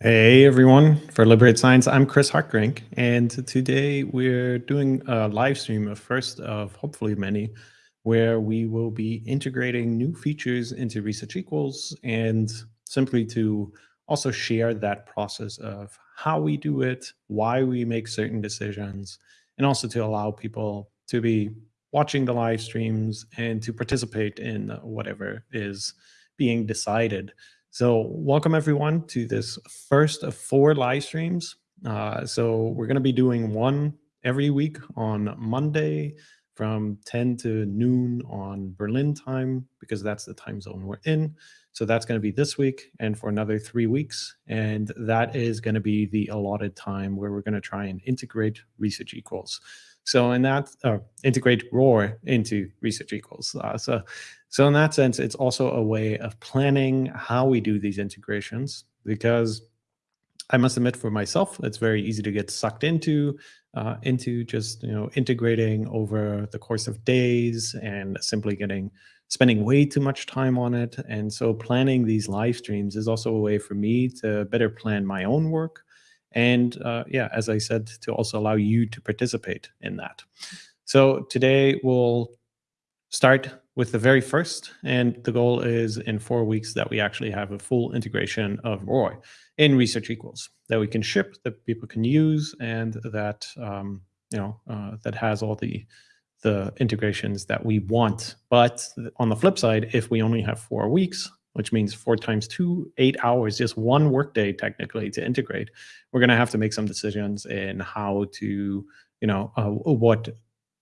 Hey everyone, for Liberate Science, I'm Chris Hartgerink, and today we're doing a live stream, a first of hopefully many, where we will be integrating new features into Research Equals and simply to also share that process of how we do it, why we make certain decisions, and also to allow people to be watching the live streams and to participate in whatever is being decided. So welcome everyone to this first of four live streams. Uh, so we're going to be doing one every week on Monday from 10 to noon on Berlin time, because that's the time zone we're in. So that's going to be this week and for another three weeks. And that is going to be the allotted time where we're going to try and integrate research equals. So in that, uh, integrate ROR into research equals. Uh, so, so in that sense, it's also a way of planning how we do these integrations because I must admit for myself, it's very easy to get sucked into, uh, into just, you know, integrating over the course of days and simply getting, spending way too much time on it. And so planning these live streams is also a way for me to better plan my own work and uh, yeah, as I said, to also allow you to participate in that. So today we'll start with the very first, and the goal is in four weeks that we actually have a full integration of ROR in Research Equals that we can ship, that people can use, and that um, you know uh, that has all the the integrations that we want. But on the flip side, if we only have four weeks, which means four times two, eight hours, just one workday technically to integrate. We're going to have to make some decisions in how to, you know, uh, what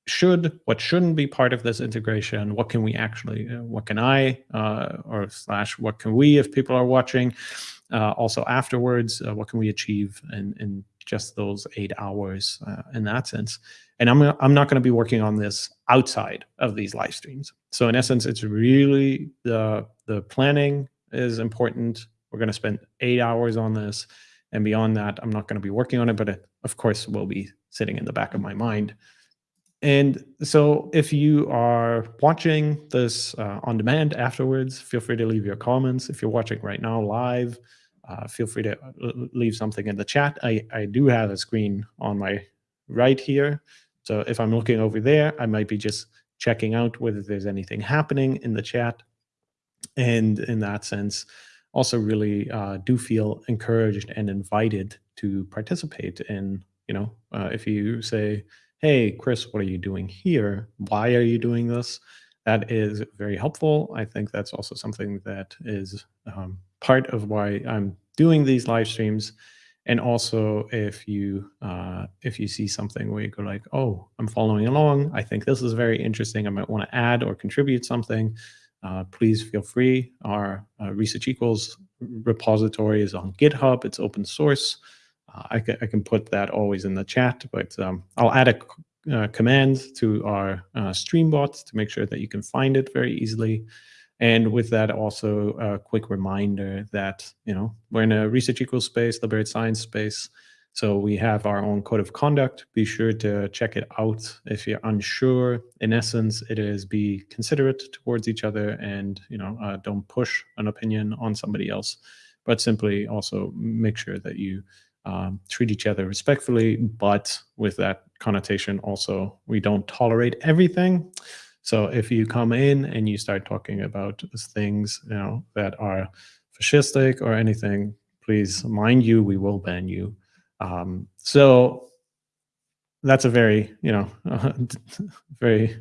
should, what shouldn't be part of this integration. What can we actually, uh, what can I, uh, or slash, what can we, if people are watching, uh, also afterwards, uh, what can we achieve in, in just those eight hours uh, in that sense. And I'm, I'm not going to be working on this outside of these live streams. So in essence, it's really the, the planning is important. We're going to spend eight hours on this. And beyond that, I'm not going to be working on it, but it, of course, will be sitting in the back of my mind. And so if you are watching this uh, on demand afterwards, feel free to leave your comments. If you're watching right now live, uh, feel free to uh, leave something in the chat. I, I do have a screen on my right here. So if I'm looking over there, I might be just checking out whether there's anything happening in the chat. And in that sense, also really uh, do feel encouraged and invited to participate in, you know, uh, if you say, hey, Chris, what are you doing here? Why are you doing this? That is very helpful. I think that's also something that is um, part of why I'm doing these live streams. And also if you uh, if you see something where you go like, oh, I'm following along, I think this is very interesting. I might want to add or contribute something. Uh, please feel free. Our uh, Research Equals repository is on GitHub. It's open source. I, can, I can put that always in the chat, but um, I'll add a uh, command to our uh, Streambot to make sure that you can find it very easily. And with that, also a quick reminder that, you know, we're in a research equals space, liberate science space. So we have our own code of conduct. Be sure to check it out if you're unsure. In essence, it is be considerate towards each other and, you know, uh, don't push an opinion on somebody else, but simply also make sure that you um, treat each other respectfully, but with that connotation also, we don't tolerate everything. So if you come in and you start talking about things you know that are fascistic or anything, please mind you, we will ban you. Um, so that's a very you know very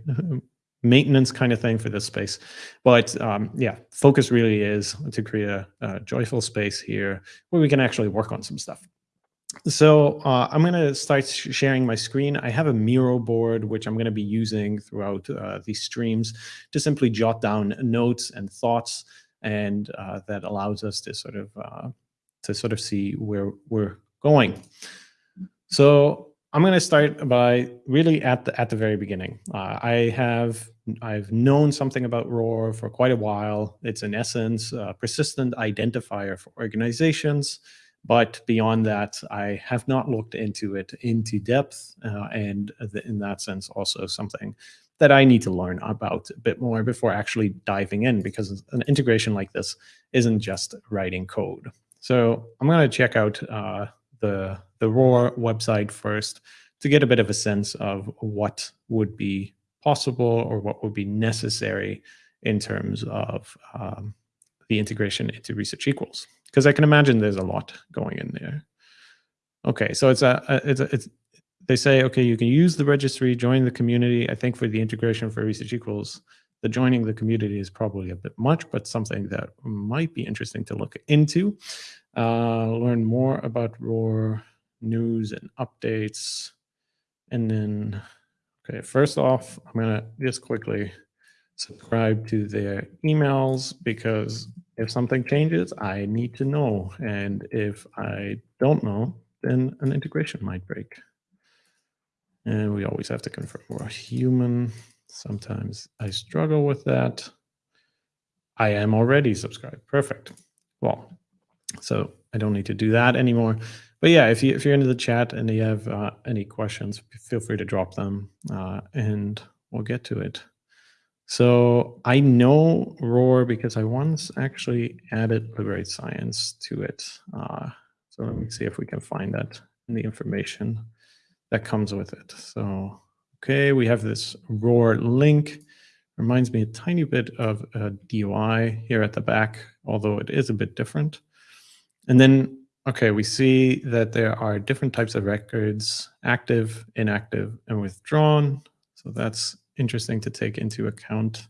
maintenance kind of thing for this space. But um, yeah, focus really is to create a, a joyful space here where we can actually work on some stuff. So uh, I'm going to start sharing my screen. I have a Miro board, which I'm going to be using throughout uh, these streams to simply jot down notes and thoughts. And uh, that allows us to sort of uh, to sort of see where we're going. So I'm going to start by really at the at the very beginning. Uh, I have I've known something about ROR for quite a while. It's in essence a persistent identifier for organizations. But beyond that, I have not looked into it into depth. Uh, and in that sense, also something that I need to learn about a bit more before actually diving in, because an integration like this isn't just writing code. So I'm going to check out uh, the, the ROR website first to get a bit of a sense of what would be possible or what would be necessary in terms of um, the integration into research equals. Because I can imagine there's a lot going in there. Okay, so it's a, it's a, it's they say okay, you can use the registry, join the community. I think for the integration for research equals, the joining the community is probably a bit much, but something that might be interesting to look into. Uh, learn more about ROR news and updates, and then okay, first off, I'm gonna just quickly subscribe to their emails because if something changes, I need to know. And if I don't know, then an integration might break. And we always have to confirm we're human. Sometimes I struggle with that. I am already subscribed. Perfect. Well, so I don't need to do that anymore. But yeah, if, you, if you're into the chat and you have uh, any questions, feel free to drop them uh, and we'll get to it. So I know ROR because I once actually added Liberate Science to it. Uh, so let me see if we can find that in the information that comes with it. So, okay, we have this ROR link. Reminds me a tiny bit of a DOI here at the back, although it is a bit different. And then, okay, we see that there are different types of records, active, inactive, and withdrawn. So that's interesting to take into account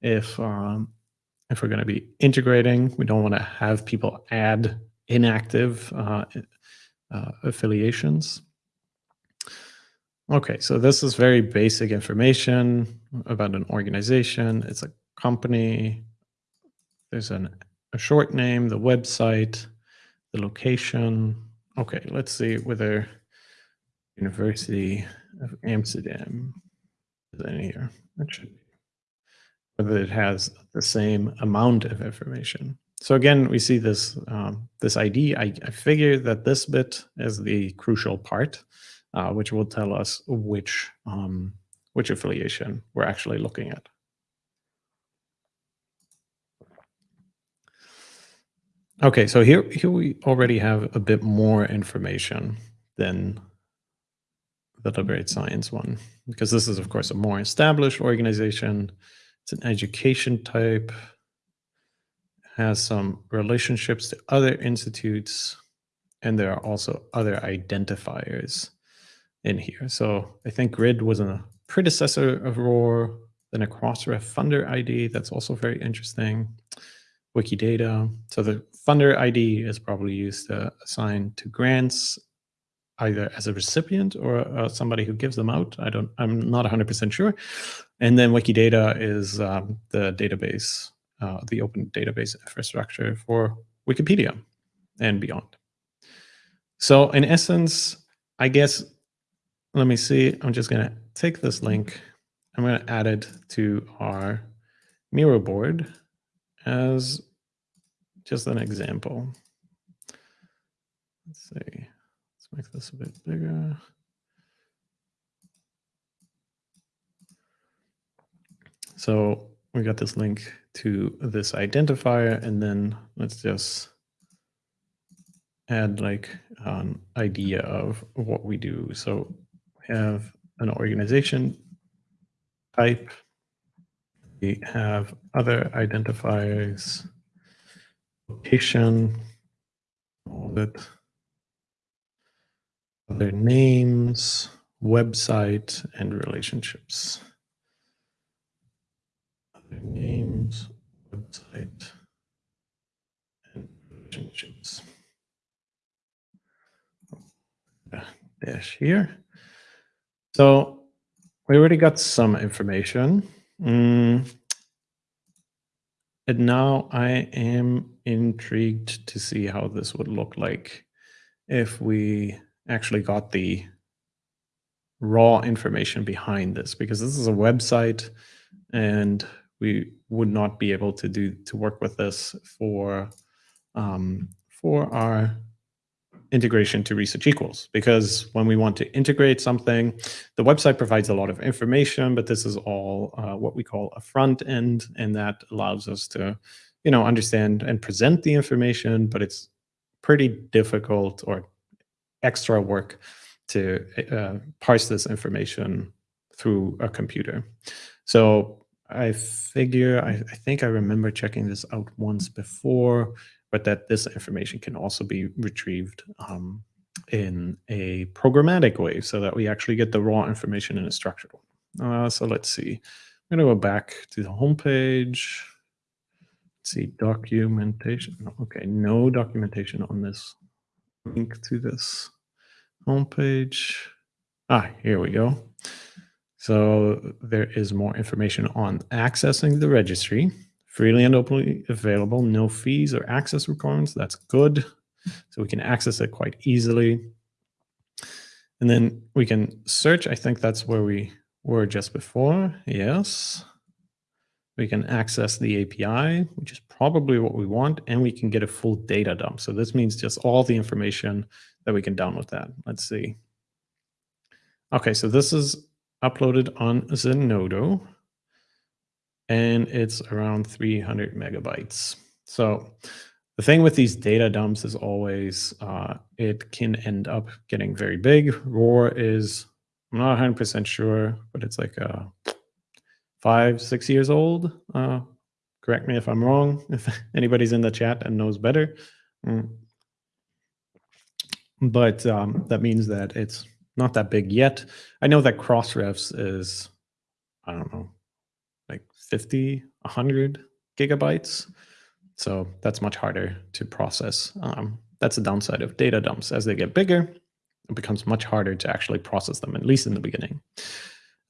if um, if we're going to be integrating. We don't want to have people add inactive uh, uh, affiliations. Okay, so this is very basic information about an organization. It's a company. There's an, a short name, the website, the location. Okay, let's see whether University of Amsterdam in here. Be. Whether it has the same amount of information. So again, we see this um, this ID. I, I, figure that this bit is the crucial part, uh, which will tell us which um, which affiliation we're actually looking at. Okay, so here here we already have a bit more information than the Liberate Science one, because this is, of course, a more established organization. It's an education type, has some relationships to other institutes, and there are also other identifiers in here. So I think GRID was a predecessor of ROR, then a Crossref funder ID. That's also very interesting. Wikidata. So the funder ID is probably used to assign to grants either as a recipient or uh, somebody who gives them out. I don't, I'm not 100% sure. And then Wikidata is um, the database, uh, the open database infrastructure for Wikipedia and beyond. So in essence, I guess, let me see, I'm just gonna take this link, I'm gonna add it to our Miro board as just an example. Let's see make this a bit bigger. So we got this link to this identifier, and then let's just add like an idea of what we do. So we have an organization type. We have other identifiers, location, all that their names, website, and relationships. Other names, website, and relationships. Dash here. So we already got some information. Mm. And now I am intrigued to see how this would look like if we actually got the raw information behind this because this is a website and we would not be able to do to work with this for um, for our integration to research equals. Because when we want to integrate something the website provides a lot of information but this is all uh, what we call a front end and that allows us to you know understand and present the information but it's pretty difficult or extra work to uh, parse this information through a computer. So I figure, I, I, think I remember checking this out once before, but that this information can also be retrieved um, in a programmatic way so that we actually get the raw information in a structured one. Uh, so let's see. I'm going to go back to the home page. Let's see, documentation. Okay, no documentation on this link to this homepage. Ah, here we go. So there is more information on accessing the registry. Freely and openly available, no fees or access requirements. That's good. So we can access it quite easily. And then we can search. I think that's where we were just before. Yes. We can access the API, which is probably what we want, and we can get a full data dump. So this means just all the information that we can download that. Let's see. Okay, so this is uploaded on Zenodo, and it's around 300 megabytes. So the thing with these data dumps is always uh, it can end up getting very big. ROR is, I'm not 100% sure, but it's like a five, six years old. Uh, correct me if I'm wrong, if anybody's in the chat and knows better. Mm. But um, that means that it's not that big yet. I know that Crossrefs is, I don't know, like 50, 100 gigabytes. So that's much harder to process. Um, that's the downside of data dumps. As they get bigger, it becomes much harder to actually process them, at least in the beginning.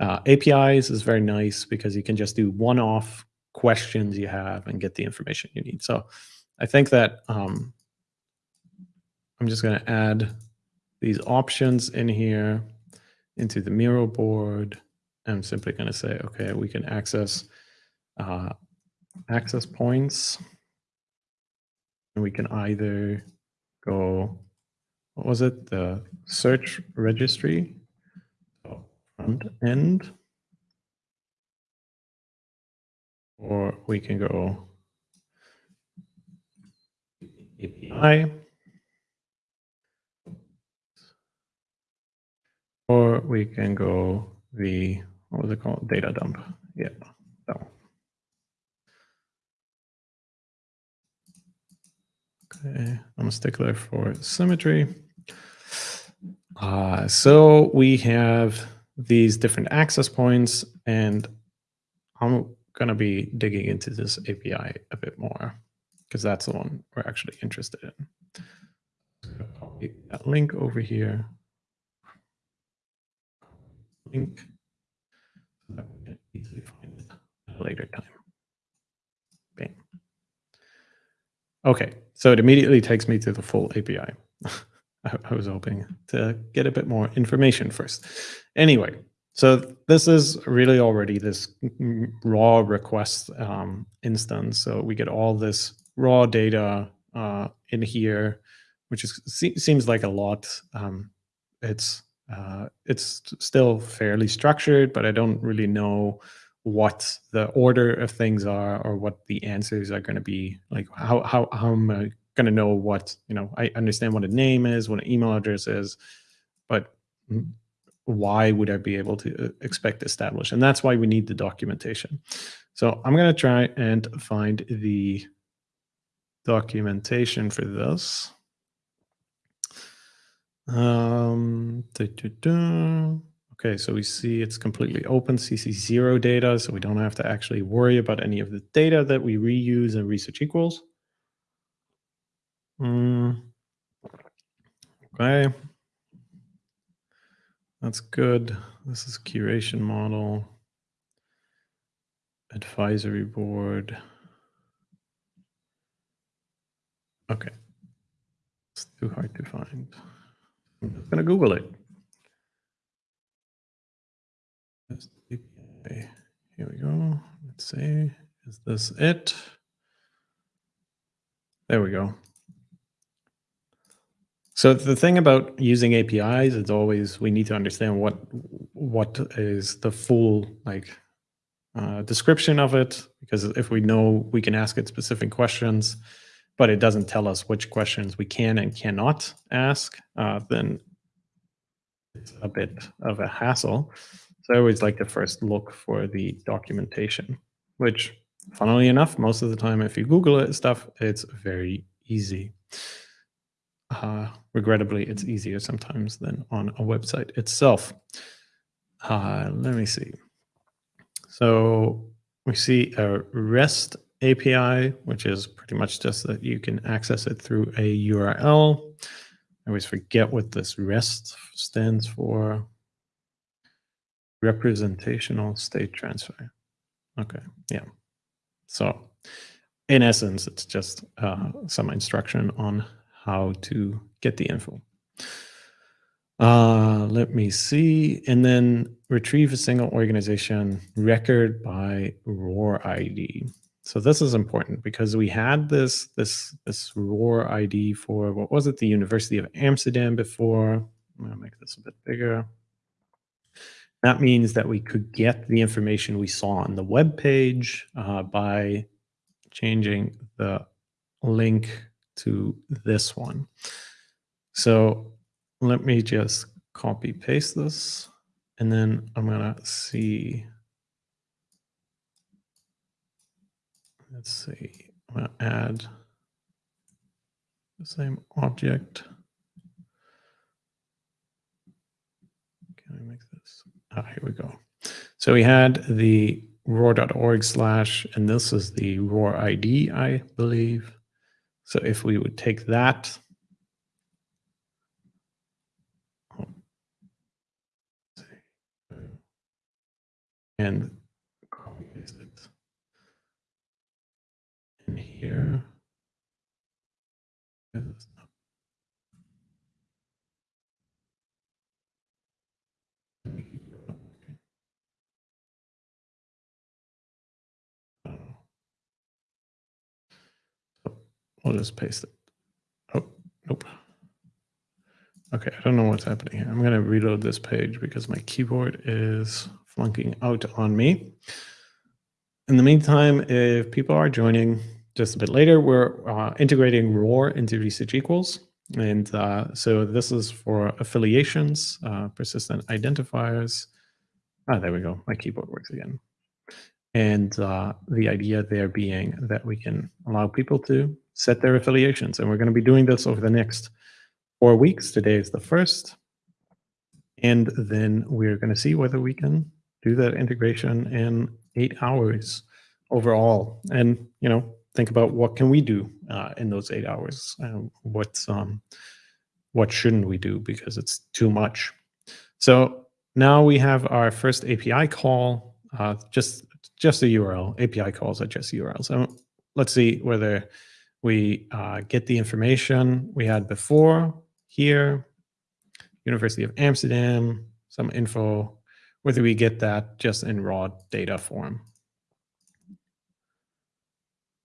Uh, APIs is very nice because you can just do one-off questions you have and get the information you need. So I think that um, I'm just going to add these options in here into the Miro board. I'm simply going to say, okay, we can access uh, access points. And we can either go, what was it? The search registry front end. Or we can go API. Or we can go the, what was it called? Data dump. Yeah, one. Okay, I'm a stickler for symmetry. Uh, so we have these different access points, and I'm going to be digging into this API a bit more because that's the one we're actually interested in. Copy that link over here. Link so that we can easily find it at a later time. Bang. Okay, so it immediately takes me to the full API. I, was hoping to get a bit more information first. Anyway, so this is really already this raw request um, instance. So we get all this raw data uh, in here, which is seems like a lot. Um, it's uh, it's still fairly structured, but I don't really know what the order of things are or what the answers are going to be. Like how how how am I going to know what, you know, I understand what a name is, what an email address is, but why would I be able to uh, expect establish? And that's why we need the documentation. So I'm going to try and find the documentation for this. Um, da, da, da. Okay, so we see it's completely open CC0 data, so we don't have to actually worry about any of the data that we reuse in research equals. Mm. Okay. That's good. This is curation model. Advisory board. Okay. It's too hard to find. I'm going to Google it. Here we go. Let's see. Is this it? There we go. So the thing about using APIs is always we need to understand what what is the full like uh, description of it because if we know we can ask it specific questions but it doesn't tell us which questions we can and cannot ask, uh, then it's a bit of a hassle. So I always like to first look for the documentation, which funnily enough, most of the time, if you Google it stuff, it's very easy. Uh, regrettably, it's easier sometimes than on a website itself. Uh, let me see. So we see a REST API, which is pretty much just that you can access it through a URL. I always forget what this REST stands for. Representational state transfer. Okay, yeah. So in essence, it's just uh, some instruction on how to get the info. Uh, let me see. And then retrieve a single organization record by ROR ID. So this is important because we had this this this ROR ID for what was it? The University of Amsterdam before. I'm gonna make this a bit bigger. That means that we could get the information we saw on the web page uh, by changing the link to this one. So let me just copy paste this and then I'm gonna see let's see, I'm going to add the same object. Can I make this? Ah, here we go. So we had the ror.org slash, and this is the ROR ID, I believe. So if we would take that, and copy paste it in here. Oh, we'll just paste it. Oh, nope. Okay, I don't know what's happening here. I'm going to reload this page because my keyboard is flunking out on me. In the meantime, if people are joining just a bit later, we're uh, integrating ROR into research equals. And uh, so this is for affiliations, uh, persistent identifiers. Ah, there we go. My keyboard works again. And uh, the idea there being that we can allow people to set their affiliations. And we're going to be doing this over the next four weeks. Today is the first. And then we're going to see whether we can do that integration in eight hours overall. And, you know, think about what can we do uh, in those eight hours? Uh, what's, um, what shouldn't we do because it's too much? So now we have our first API call, uh, just, just a URL. API calls are just URLs. So let's see whether we uh, get the information we had before here, University of Amsterdam, some info, whether we get that just in raw data form.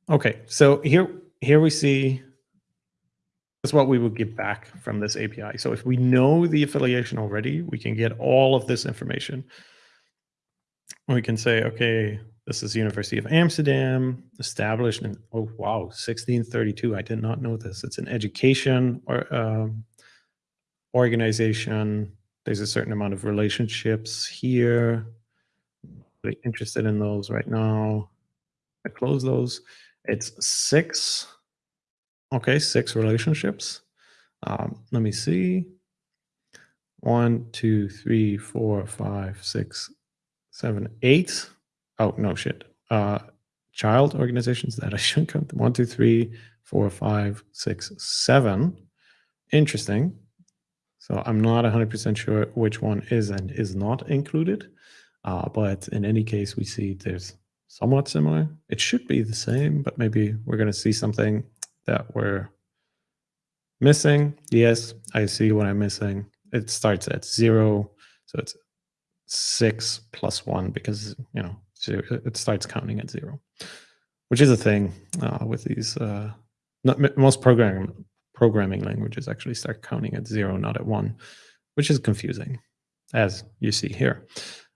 Okay, so here, here we see that's what we would get back from this API. So if we know the affiliation already, we can get all of this information. We can say, okay, this is University of Amsterdam, established in, oh, wow, 1632. I did not know this. It's an education or um, organization. There's a certain amount of relationships here. Really interested in those right now. I close those. It's six. Okay, six relationships. Um, let me see. One, two, three, four, five, six, seven, eight. Oh, no shit. Uh, child organizations that I shouldn't count. One, two, three, four, five, six, seven. Interesting. So I'm not 100% sure which one is and is not included. Uh, but in any case, we see there's somewhat similar. It should be the same, but maybe we're going to see something that we're missing. Yes, I see what I'm missing. It starts at zero. So it's six plus one because, you know, it starts counting at zero, which is a thing uh, with these. Uh, not, most programming programming languages actually start counting at zero, not at one, which is confusing, as you see here.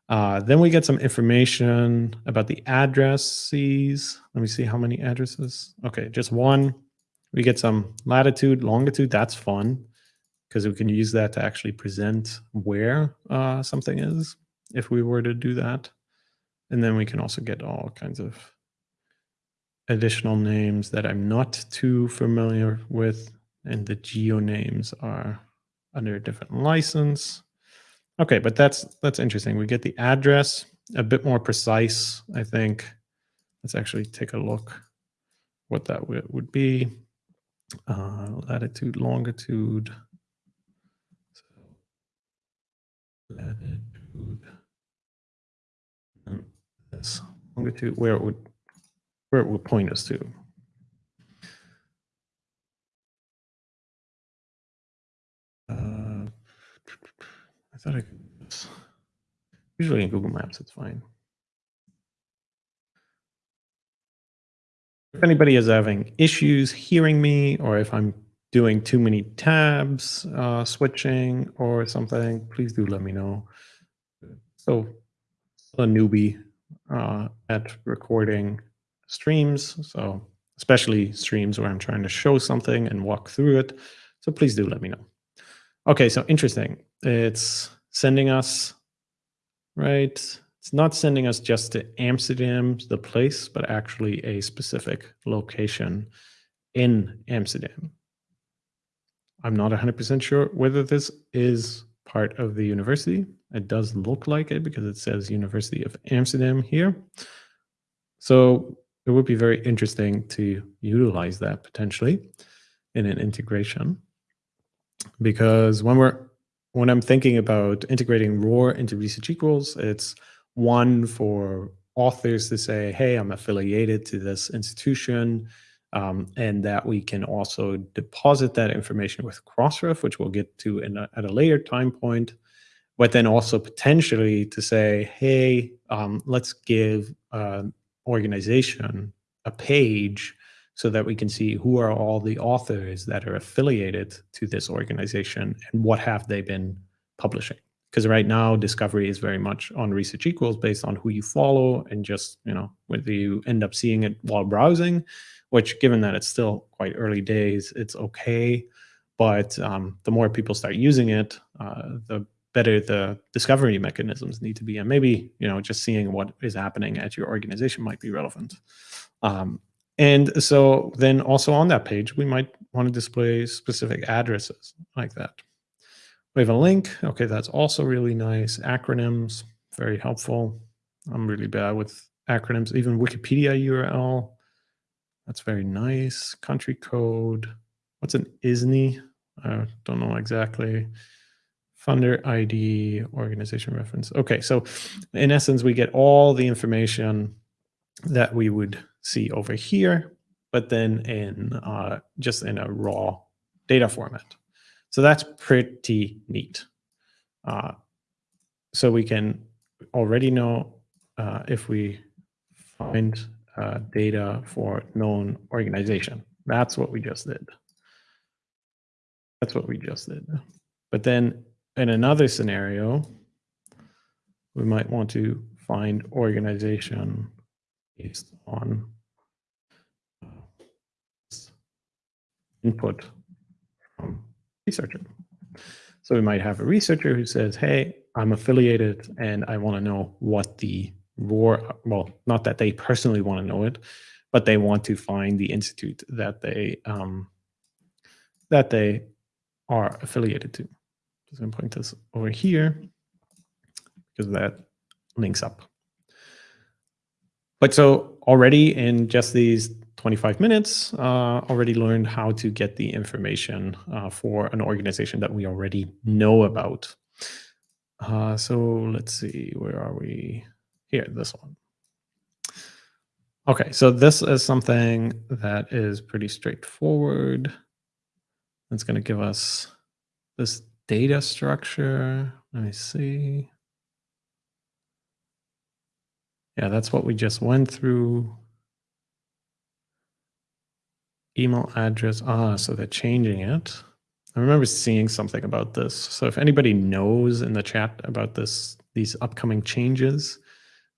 Uh, then we get some information about the addresses. Let me see how many addresses. Okay, just one. We get some latitude, longitude. That's fun because we can use that to actually present where uh, something is if we were to do that. And then we can also get all kinds of additional names that I'm not too familiar with. And the geo names are under a different license. Okay, but that's that's interesting. We get the address a bit more precise, I think. Let's actually take a look what that would be. Uh, latitude, longitude. So, latitude. This longitude, where it would where it would point us to. Uh, thought I could. Usually in Google Maps, it's fine. If anybody is having issues hearing me, or if I'm doing too many tabs, uh, switching or something, please do let me know. So, a newbie uh, at recording streams, so especially streams where I'm trying to show something and walk through it. So please do let me know. Okay, so interesting. It's sending us, right? It's not sending us just to Amsterdam, the place, but actually a specific location in Amsterdam. I'm not 100% sure whether this is part of the university. It does look like it because it says University of Amsterdam here. So it would be very interesting to utilize that potentially in an integration because when we're when I'm thinking about integrating ROR into research equals, it's one for authors to say, hey, I'm affiliated to this institution, um, and that we can also deposit that information with Crossref, which we'll get to a, at a later time point, but then also potentially to say, hey, um, let's give an organization a page so that we can see who are all the authors that are affiliated to this organization and what have they been publishing. Because right now discovery is very much on research equals based on who you follow and just you know whether you end up seeing it while browsing which given that it's still quite early days it's okay. But um, the more people start using it uh, the better the discovery mechanisms need to be. And maybe you know just seeing what is happening at your organization might be relevant. Um, and so then also on that page we might want to display specific addresses like that we have a link. Okay, that's also really nice. Acronyms, very helpful. I'm really bad with acronyms. Even Wikipedia URL, that's very nice. Country code. What's an ISNI? I don't know exactly. Funder ID, organization reference. Okay, so in essence, we get all the information that we would see over here, but then in uh, just in a raw data format. So that's pretty neat. Uh, so we can already know uh, if we find uh, data for known organization. That's what we just did. That's what we just did. But then in another scenario, we might want to find organization based on uh, input from researcher. So we might have a researcher who says, hey, I'm affiliated and I want to know what the ROR, well, not that they personally want to know it, but they want to find the institute that they um, that they are affiliated to. Just going to point this over here because that links up. But so already in just these 25 minutes, uh, already learned how to get the information uh, for an organization that we already know about. Uh, so let's see, where are we? Here, this one. Okay, so this is something that is pretty straightforward. It's going to give us this data structure. Let me see. Yeah, that's what we just went through email address. Ah, so they're changing it. I remember seeing something about this. So if anybody knows in the chat about this, these upcoming changes,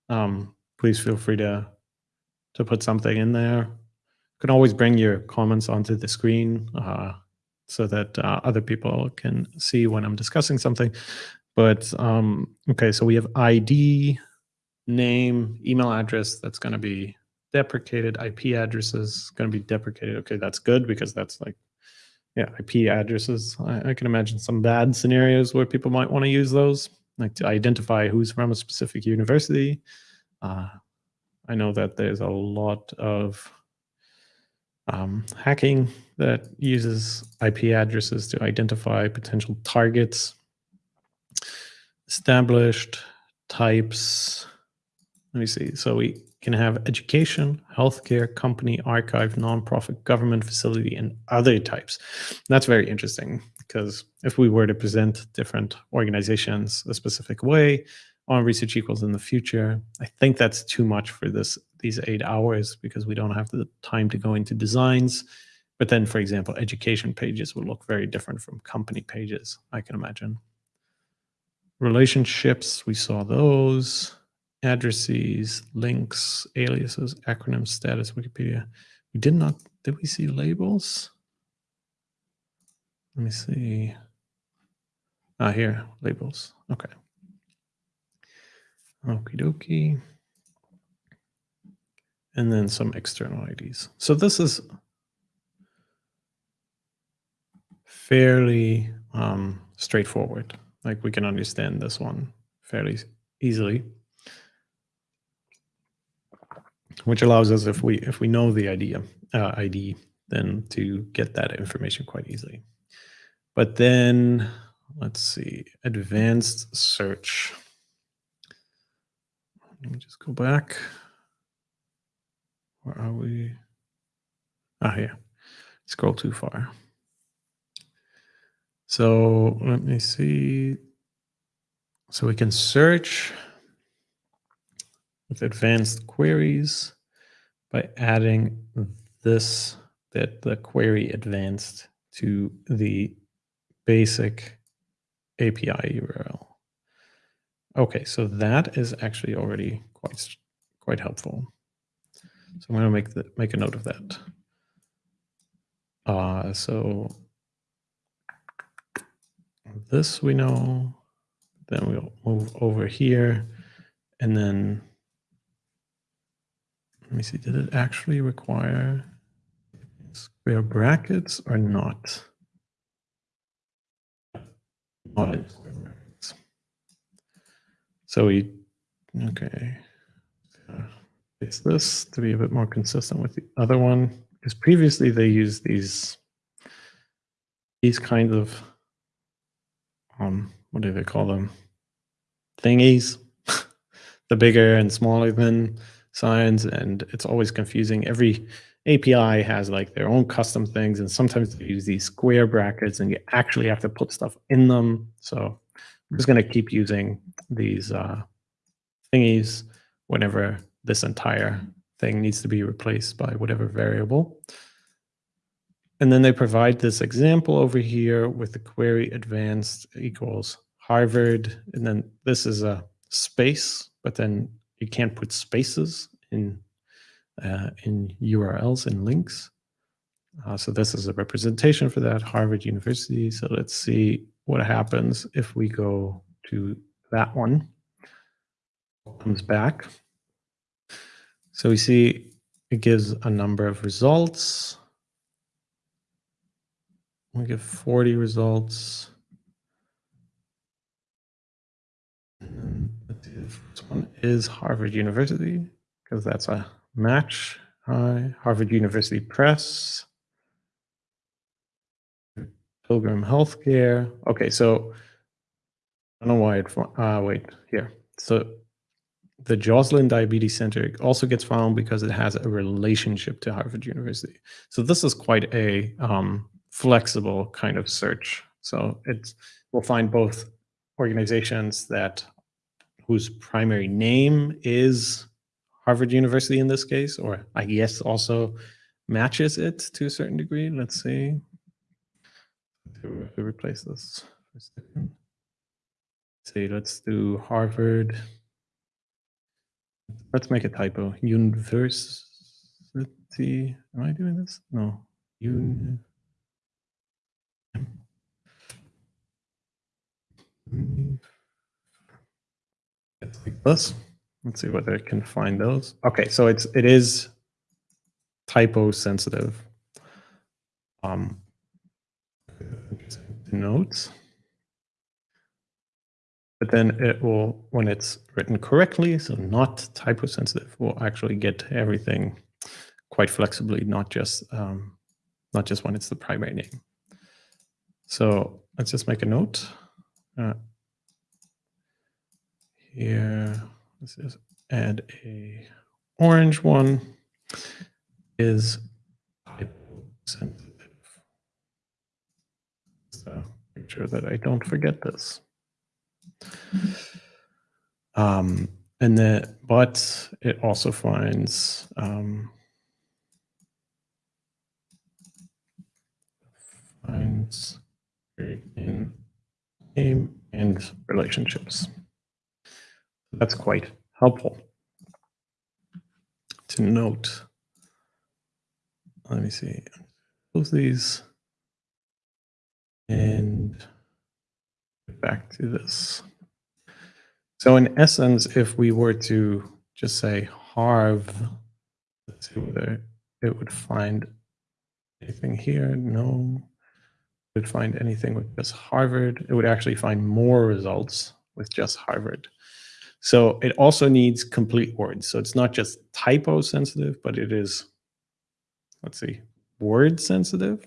um, please feel free to to put something in there can always bring your comments onto the screen uh, so that uh, other people can see when I'm discussing something. But um, okay, so we have ID, name, email address. That's going to be deprecated. IP addresses going to be deprecated. Okay, that's good because that's like yeah, IP addresses. I, I, can imagine some bad scenarios where people might want to use those, like to identify who's from a specific university. Uh, I know that there's a lot of um, hacking that uses IP addresses to identify potential targets. Established types. Let me see. So we can have education, healthcare, company, archive, nonprofit, government facility, and other types. That's very interesting because if we were to present different organizations a specific way on research equals in the future, I think that's too much for this these eight hours because we don't have the time to go into designs. But then, for example, education pages will look very different from company pages, I can imagine. Relationships, we saw those addresses, links, aliases, acronyms, status, Wikipedia. We did not, did we see labels? Let me see. Ah, here, labels. Okay. Okie dokie. And then some external IDs. So this is fairly um, straightforward. Like we can understand this one fairly easily which allows us, if we if we know the idea uh, ID, then to get that information quite easily. But then let's see, advanced search. Let me just go back. Where are we? Ah, yeah. Scroll too far. So let me see. So we can search with advanced queries by adding this, that the query advanced to the basic API URL. Okay, so that is actually already quite quite helpful. So I'm going to make the make a note of that. Uh, so this we know. Then we'll move over here, and then let me see, did it actually require square brackets or not? Not square brackets. So we, okay. It's this to be a bit more consistent with the other one, because previously they used these, these kinds of, um, what do they call them? Thingies, the bigger and smaller than signs and it's always confusing. Every API has like their own custom things and sometimes they use these square brackets and you actually have to put stuff in them. So I'm just going to keep using these uh, thingies whenever this entire thing needs to be replaced by whatever variable. And then they provide this example over here with the query advanced equals Harvard. And then this is a space, but then you can't put spaces in uh, in URLs and links. Uh, so this is a representation for that Harvard University. So let's see what happens if we go to that one. Comes back. So we see it gives a number of results. We get 40 results. This one is Harvard University because that's a match. Hi, Harvard University Press. Pilgrim Healthcare. Okay, so I don't know why it, uh, wait, here. So the Joslin Diabetes Center also gets found because it has a relationship to Harvard University. So this is quite a um, flexible kind of search. So it's we'll find both organizations that whose primary name is Harvard University in this case, or I guess also matches it to a certain degree. Let's see. To replace this for a second. See, let's do Harvard. Let's make a typo. University am I doing this? No. You. Like this. Let's see whether it can find those. Okay, so it's it is typo sensitive. Um, notes. But then it will, when it's written correctly, so not typo sensitive, will actually get everything quite flexibly, not just um, not just when it's the primary name. So let's just make a note. Uh, here, let's just add a orange one is sensitive. So make sure that I don't forget this. Um, and then, but it also finds um, finds in name and relationships. That's quite helpful to note. Let me see. Close these and back to this. So in essence, if we were to just say harv, let's see whether it would find anything here. No, it would find anything with just Harvard. It would actually find more results with just Harvard. So it also needs complete words. So it's not just typo sensitive, but it is, let's see, word sensitive.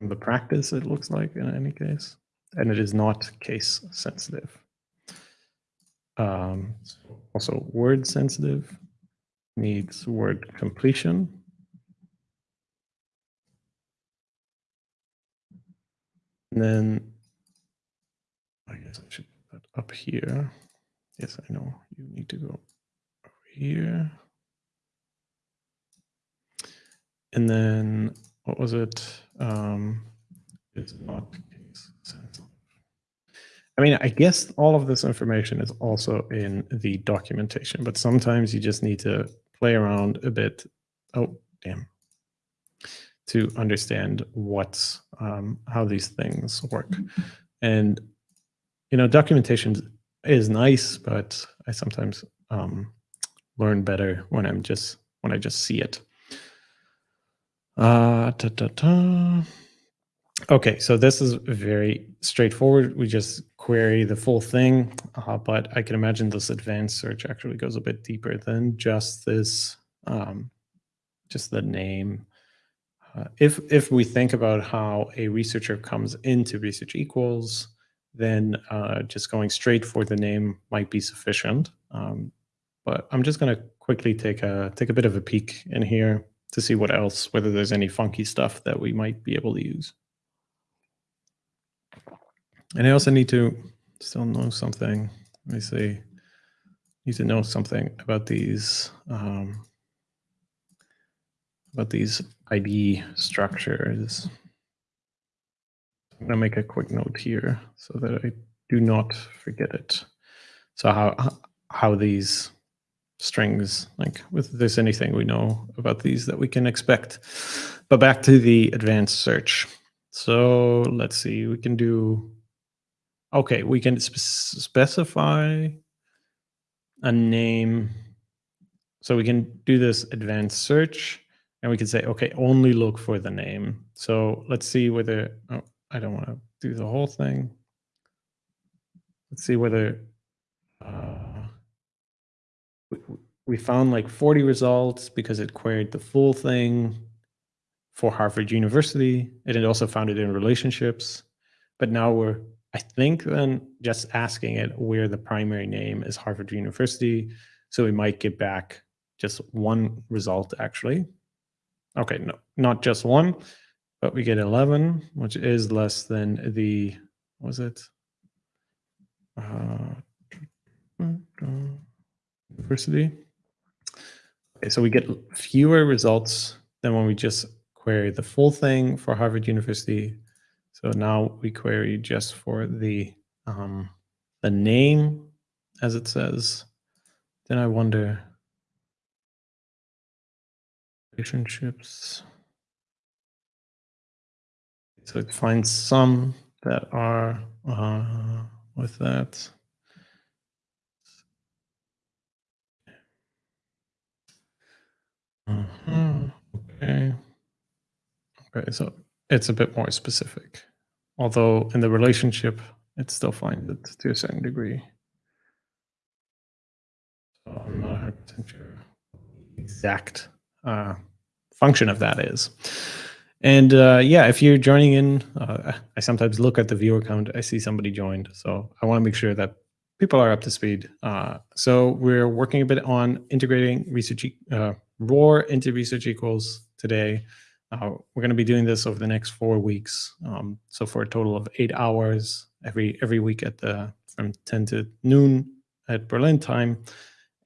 The practice, it looks like in any case and it is not case sensitive. Um, also word sensitive needs word completion. And then I guess I should up here. Yes, I know you need to go over here. And then what was it? Um, it's not case sensitive. I mean, I guess all of this information is also in the documentation, but sometimes you just need to play around a bit. Oh, damn. To understand what's um, how these things work. And, you know, documentation is nice, but I sometimes um, learn better when I'm just, when I just see it. Uh, ta -ta -ta. Okay, so this is very straightforward. We just query the full thing, uh, but I can imagine this advanced search actually goes a bit deeper than just this, um, just the name. Uh, if if we think about how a researcher comes into Research Equals, then uh, just going straight for the name might be sufficient. Um, but I'm just going to quickly take a take a bit of a peek in here to see what else, whether there's any funky stuff that we might be able to use. And I also need to still know something. Let me see. Need to know something about these um, about these ID structures. I'm gonna make a quick note here so that I do not forget it. So how how these strings, like if there's anything we know about these that we can expect. But back to the advanced search. So let's see, we can do Okay, we can sp specify a name. So we can do this advanced search and we can say, okay, only look for the name. So let's see whether, oh, I don't want to do the whole thing. Let's see whether uh, we, we found like 40 results because it queried the full thing for Harvard University. And it also found it in relationships. But now we're I think then just asking it where the primary name is Harvard University. So we might get back just one result actually. Okay, no, not just one, but we get 11, which is less than the, was it? Uh, university. Okay, so we get fewer results than when we just query the full thing for Harvard University so now we query just for the um, the name, as it says. Then I wonder, relationships. So it finds some that are uh, with that. -huh. Okay. Okay, so it's a bit more specific. Although in the relationship, it still finds it to a certain degree. So I'm not 100% sure exact uh, function of that is. And uh, yeah, if you're joining in, uh, I sometimes look at the viewer count. I see somebody joined, so I want to make sure that people are up to speed. Uh, so we're working a bit on integrating research uh, ROR into research equals today. Uh, we're going to be doing this over the next four weeks. Um, so for a total of eight hours every every week at the from 10 to noon at Berlin time.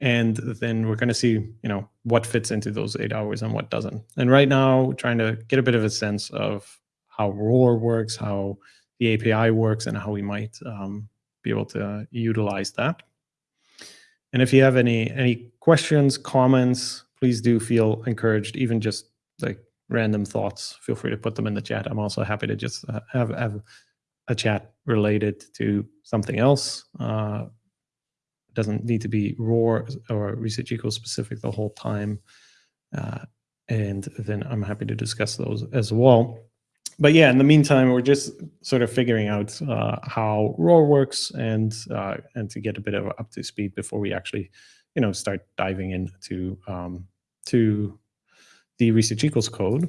And then we're going to see, you know, what fits into those eight hours and what doesn't. And right now, trying to get a bit of a sense of how ROR works, how the API works, and how we might um, be able to utilize that. And if you have any any questions, comments, please do feel encouraged, even just like random thoughts, feel free to put them in the chat. I'm also happy to just uh, have, have a chat related to something else. Uh, doesn't need to be ROR or research equals specific the whole time. Uh, and then I'm happy to discuss those as well. But yeah, in the meantime, we're just sort of figuring out uh, how ROR works and uh, and to get a bit of up to speed before we actually, you know, start diving into um, to the research equals code.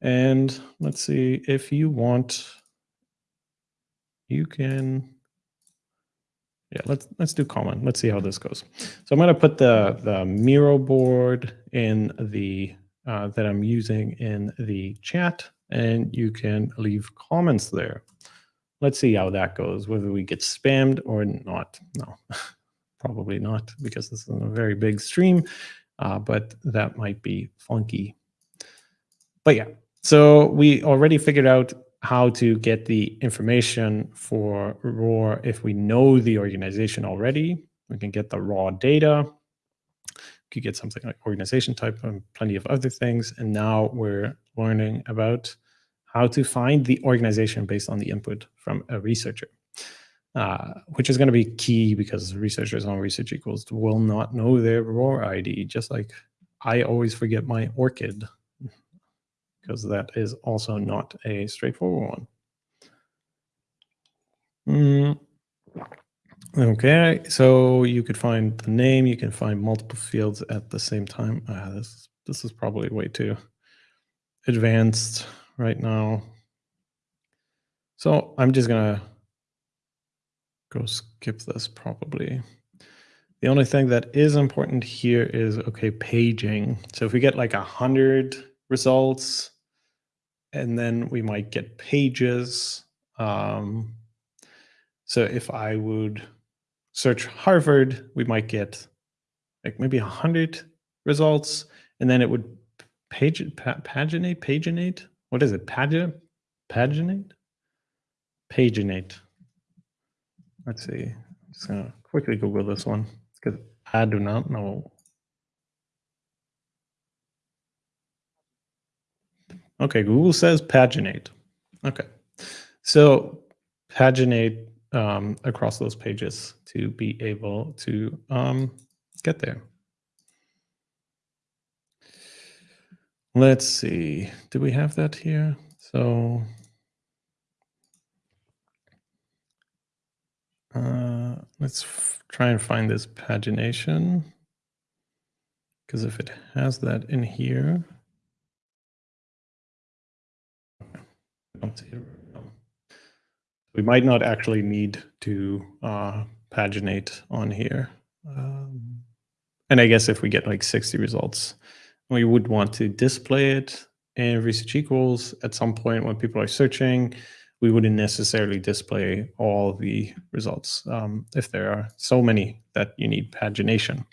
And let's see if you want, you can, yeah, let's let's do common. Let's see how this goes. So I'm going to put the the Miro board in the uh, that I'm using in the chat, and you can leave comments there. Let's see how that goes. Whether we get spammed or not. No, probably not because this is a very big stream uh, but that might be funky. But yeah, so we already figured out how to get the information for ROR if we know the organization already. We can get the raw data. We could get something like organization type and plenty of other things. And now we're learning about how to find the organization based on the input from a researcher. Uh, which is going to be key because researchers on research equals will not know their ROR ID, just like I always forget my ORCID, because that is also not a straightforward one. Mm. Okay, so you could find the name, you can find multiple fields at the same time. Uh, this, this is probably way too advanced right now. So I'm just going to go skip this probably. The only thing that is important here is, okay, paging. So if we get like a hundred results, and then we might get pages. Um, so if I would search Harvard, we might get like maybe a hundred results, and then it would page paginate, paginate. What is it? Pagina, paginate, paginate. Let's see. I'm just gonna quickly Google this one because I do not know. Okay, Google says paginate. Okay, so paginate um, across those pages to be able to um, get there. Let's see, do we have that here? So Uh, let's try and find this pagination. Because if it has that in here, we might not actually need to uh, paginate on here. Um, and I guess if we get like 60 results, we would want to display it in research equals at some point when people are searching we wouldn't necessarily display all the results um, if there are so many that you need pagination.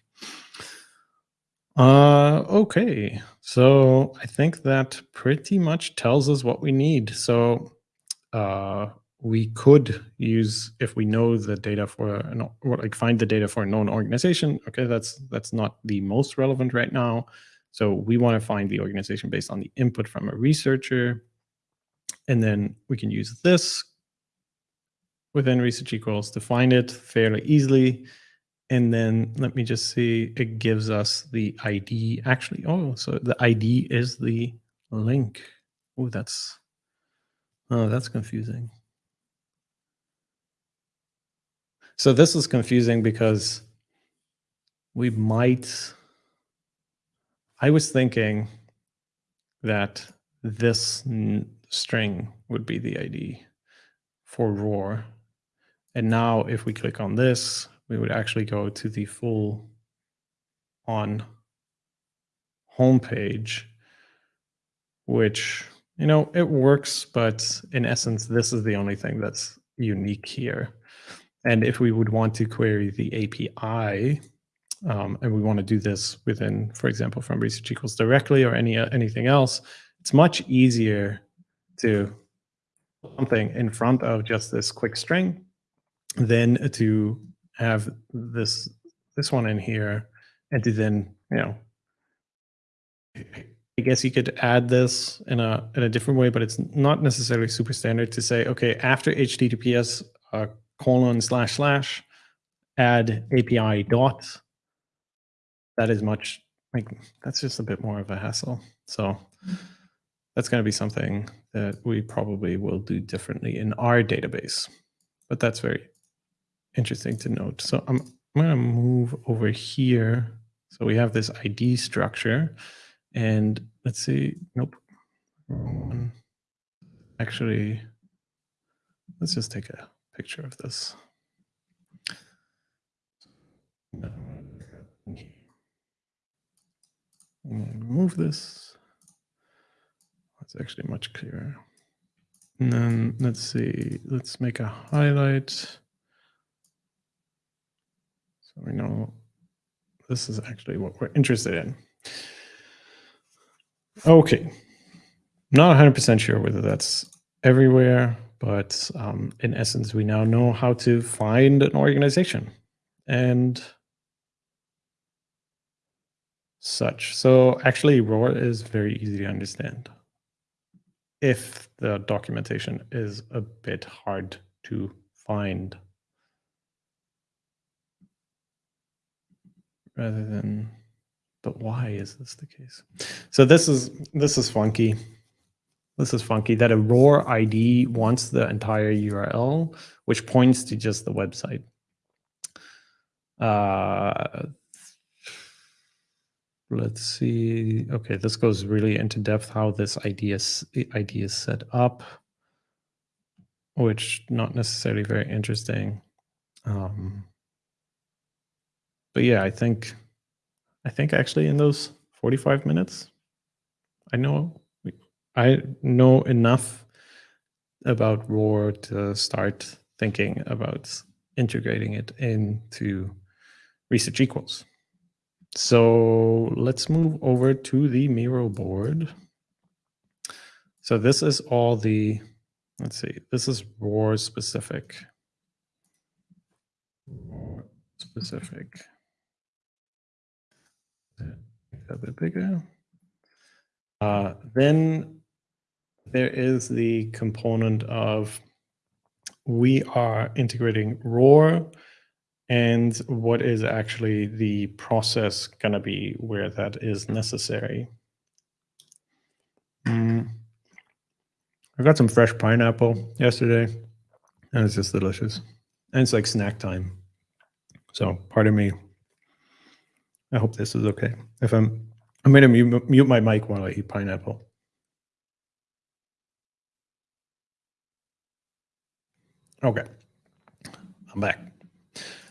Uh, okay, so I think that pretty much tells us what we need. So uh, we could use, if we know the data for, an, or like find the data for a known organization, okay, that's, that's not the most relevant right now. So we want to find the organization based on the input from a researcher. And then we can use this within research equals to find it fairly easily. And then let me just see, it gives us the ID actually. Oh, so the ID is the link. Oh, that's, oh, that's confusing. So this is confusing because we might, I was thinking that this string would be the ID for ROR. And now if we click on this, we would actually go to the full on homepage, which, you know, it works, but in essence, this is the only thing that's unique here. And if we would want to query the API, um, and we want to do this within, for example, from research equals directly or any uh, anything else, it's much easier to something in front of just this quick string than to have this this one in here and to then, you know, I guess you could add this in a in a different way, but it's not necessarily super standard to say, okay, after HTTPS uh, colon slash slash add API dot. That is much like that's just a bit more of a hassle. So that's going to be something that we probably will do differently in our database. But that's very interesting to note. So I'm, I'm going to move over here. So we have this ID structure and let's see, nope. Actually, let's just take a picture of this. Move this. It's actually much clearer. And then let's see, let's make a highlight. So we know this is actually what we're interested in. Okay. Not 100% sure whether that's everywhere. But um, in essence, we now know how to find an organization and such. So actually, ROR is very easy to understand if the documentation is a bit hard to find rather than but why is this the case so this is this is funky this is funky that a ROR ID wants the entire URL, which points to just the website. Uh, let's see. Okay, this goes really into depth how this ID is, ID is set up, which not necessarily very interesting. Um, but yeah, I think, I think actually in those 45 minutes, I know I know enough about ROR to start thinking about integrating it into research equals. So let's move over to the Miro board. So this is all the, let's see, this is ROR specific. specific. A bit bigger. Uh, then there is the component of we are integrating ROR and what is actually the process going to be where that is necessary. Mm. I got some fresh pineapple yesterday and it's just delicious. And it's like snack time. So pardon me. I hope this is okay. If I'm, I'm going to mute, mute my mic while I eat pineapple. Okay, I'm back.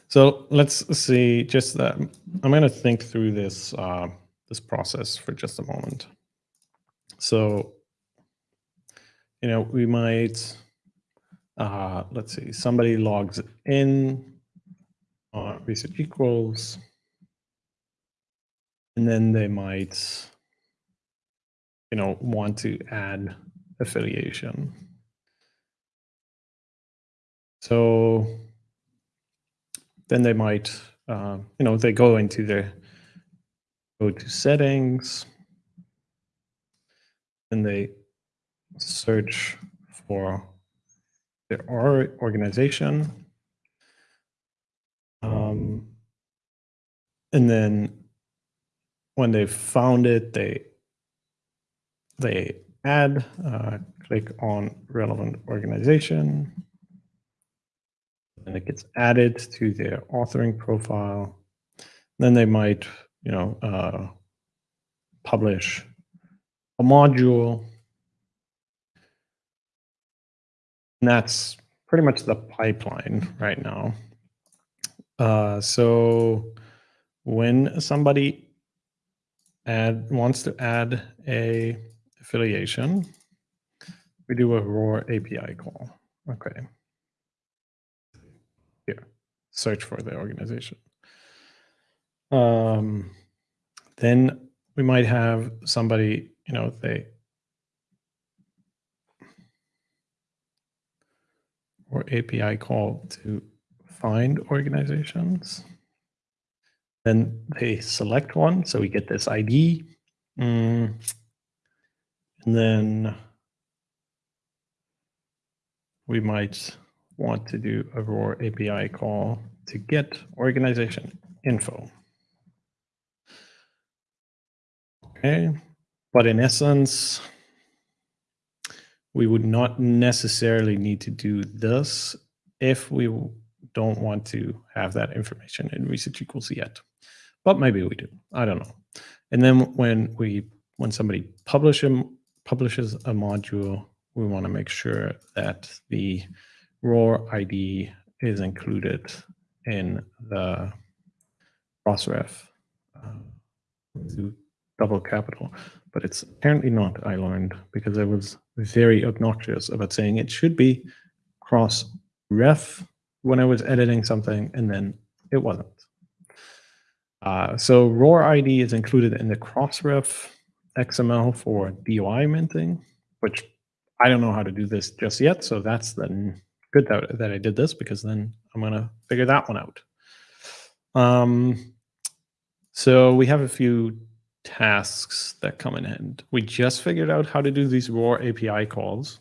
So let's see, just uh, I'm going to think through this, uh, this process for just a moment. So, you know, we might, uh, let's see, somebody logs in, uh, research equals, and then they might, you know, want to add affiliation. So then they might, uh, you know, they go into their, go to settings, and they search for their organization. Um, and then when they've found it, they they add, uh, click on relevant organization, and it gets added to their authoring profile. Then they might, you know, uh, publish a module. And that's pretty much the pipeline right now. Uh, so when somebody add wants to add a affiliation, we do a ROR API call. Okay. Here, search for the organization. Um, then we might have somebody, you know, they or API call to find organizations. Then they select one, so we get this ID. Mm. And then we might want to do a ROR API call to get organization info. Okay, but in essence, we would not necessarily need to do this if we don't want to have that information in research equals yet. But maybe we do. I don't know. And then when we when somebody publish publishes a module, we want to make sure that the ROR ID is included in the crossref uh, double capital. But it's apparently not, I learned, because I was very obnoxious about saying it should be cross ref when I was editing something, and then it wasn't. Uh, so ROR ID is included in the Crossref XML for DOI minting, which I don't know how to do this just yet. So that's then good that, that I did this because then I'm going to figure that one out. Um, so we have a few tasks that come in hand. We just figured out how to do these ROR API calls.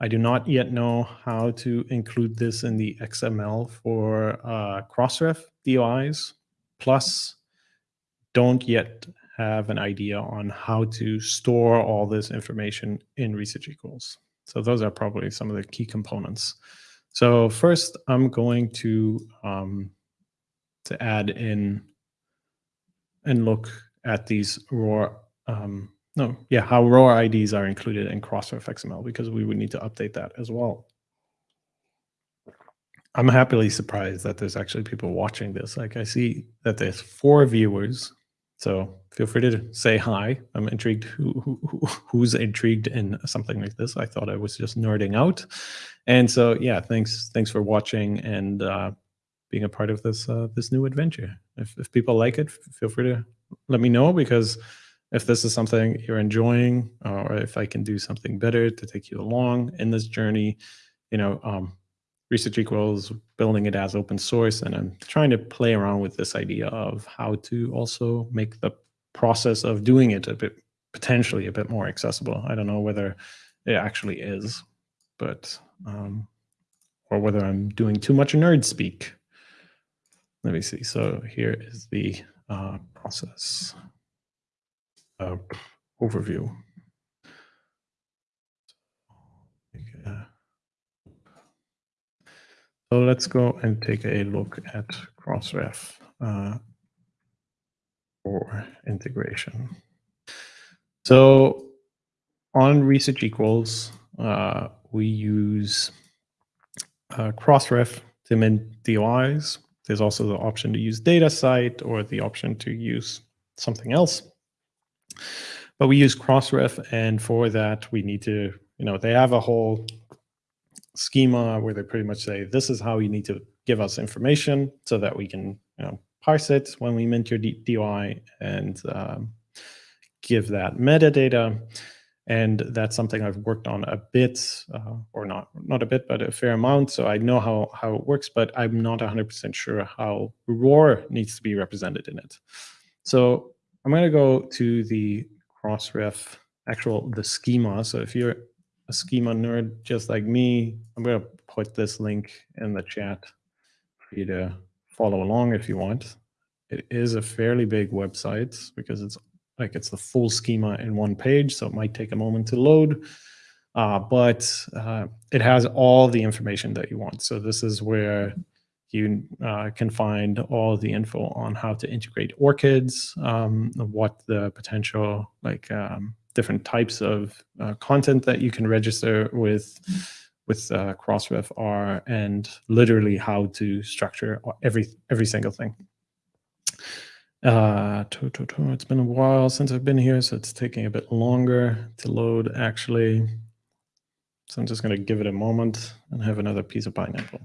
I do not yet know how to include this in the XML for uh, Crossref DOIs. Plus, don't yet have an idea on how to store all this information in research equals. So those are probably some of the key components. So first, I'm going to um, to add in and look at these ROR um, no, yeah, how ROR IDs are included in Crossref XML because we would need to update that as well. I'm happily surprised that there's actually people watching this. Like I see that there's four viewers, so feel free to say hi. I'm intrigued who, who who's intrigued in something like this. I thought I was just nerding out, and so yeah, thanks thanks for watching and uh, being a part of this uh, this new adventure. If if people like it, feel free to let me know because if this is something you're enjoying or if I can do something better to take you along in this journey, you know, um, research equals building it as open source. And I'm trying to play around with this idea of how to also make the process of doing it a bit, potentially a bit more accessible. I don't know whether it actually is, but, um, or whether I'm doing too much nerd speak. Let me see. So here is the uh, process uh, overview. So let's go and take a look at Crossref uh, for integration. So on research equals, uh, we use uh, Crossref to mint DOIs. There's also the option to use DataCite or the option to use something else. But we use Crossref, and for that, we need to, you know, they have a whole schema where they pretty much say, this is how you need to give us information so that we can, you know, parse it when we mint your DOI and um, give that metadata. And that's something I've worked on a bit, uh, or not not a bit, but a fair amount. So I know how, how it works, but I'm not 100% sure how ROR needs to be represented in it. So I'm going to go to the Crossref actual the schema. So if you're a schema nerd just like me, I'm going to put this link in the chat for you to follow along if you want. It is a fairly big website because it's like it's the full schema in one page, so it might take a moment to load. Uh, but uh, it has all the information that you want. So this is where you uh, can find all the info on how to integrate ORCIDs, um, what the potential like um, different types of uh, content that you can register with with uh, Crossref are, and literally how to structure every every single thing. Uh, it's been a while since I've been here, so it's taking a bit longer to load actually. So I'm just going to give it a moment and have another piece of pineapple.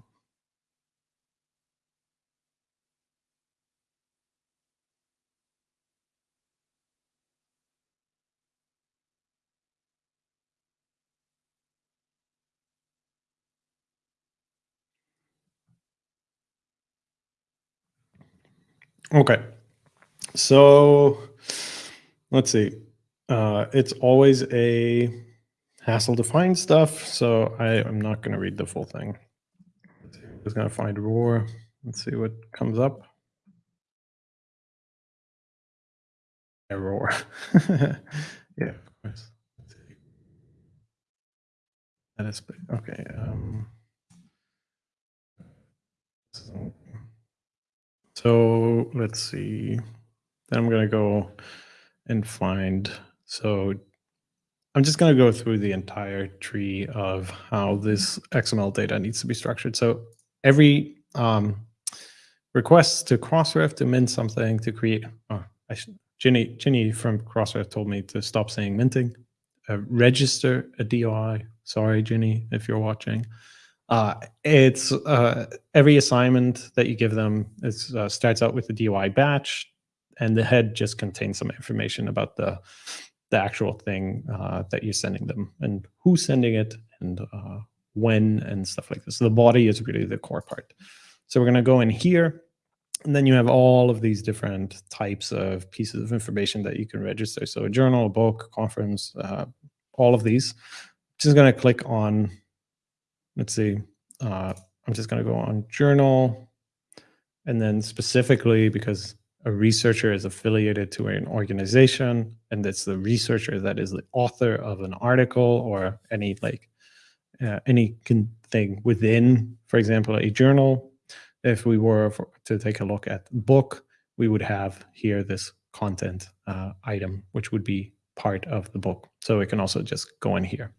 Okay. So let's see. Uh, it's always a hassle to find stuff, so I, am not going to read the full thing. I'm just going to find ROR. Let's see what comes up. ROR. yeah, of course. That is big. okay. Um, so let's see. Then I'm going to go and find. So I'm just going to go through the entire tree of how this XML data needs to be structured. So every um, request to Crossref to mint something to create. Oh, I should, Ginny, Ginny from Crossref told me to stop saying minting. Uh, register a DOI. Sorry, Ginny, if you're watching. Uh, it's uh, every assignment that you give them is, uh, starts out with the DOI batch, and the head just contains some information about the the actual thing uh, that you're sending them and who's sending it and uh, when and stuff like this. So the body is really the core part. So we're going to go in here, and then you have all of these different types of pieces of information that you can register. So a journal, a book, conference, uh, all of these. Just going to click on let's see, uh, I'm just going to go on journal. And then specifically because a researcher is affiliated to an organization and it's the researcher that is the author of an article or any like uh, any thing within, for example, a journal. If we were for, to take a look at book, we would have here this content uh, item, which would be part of the book. So we can also just go in here.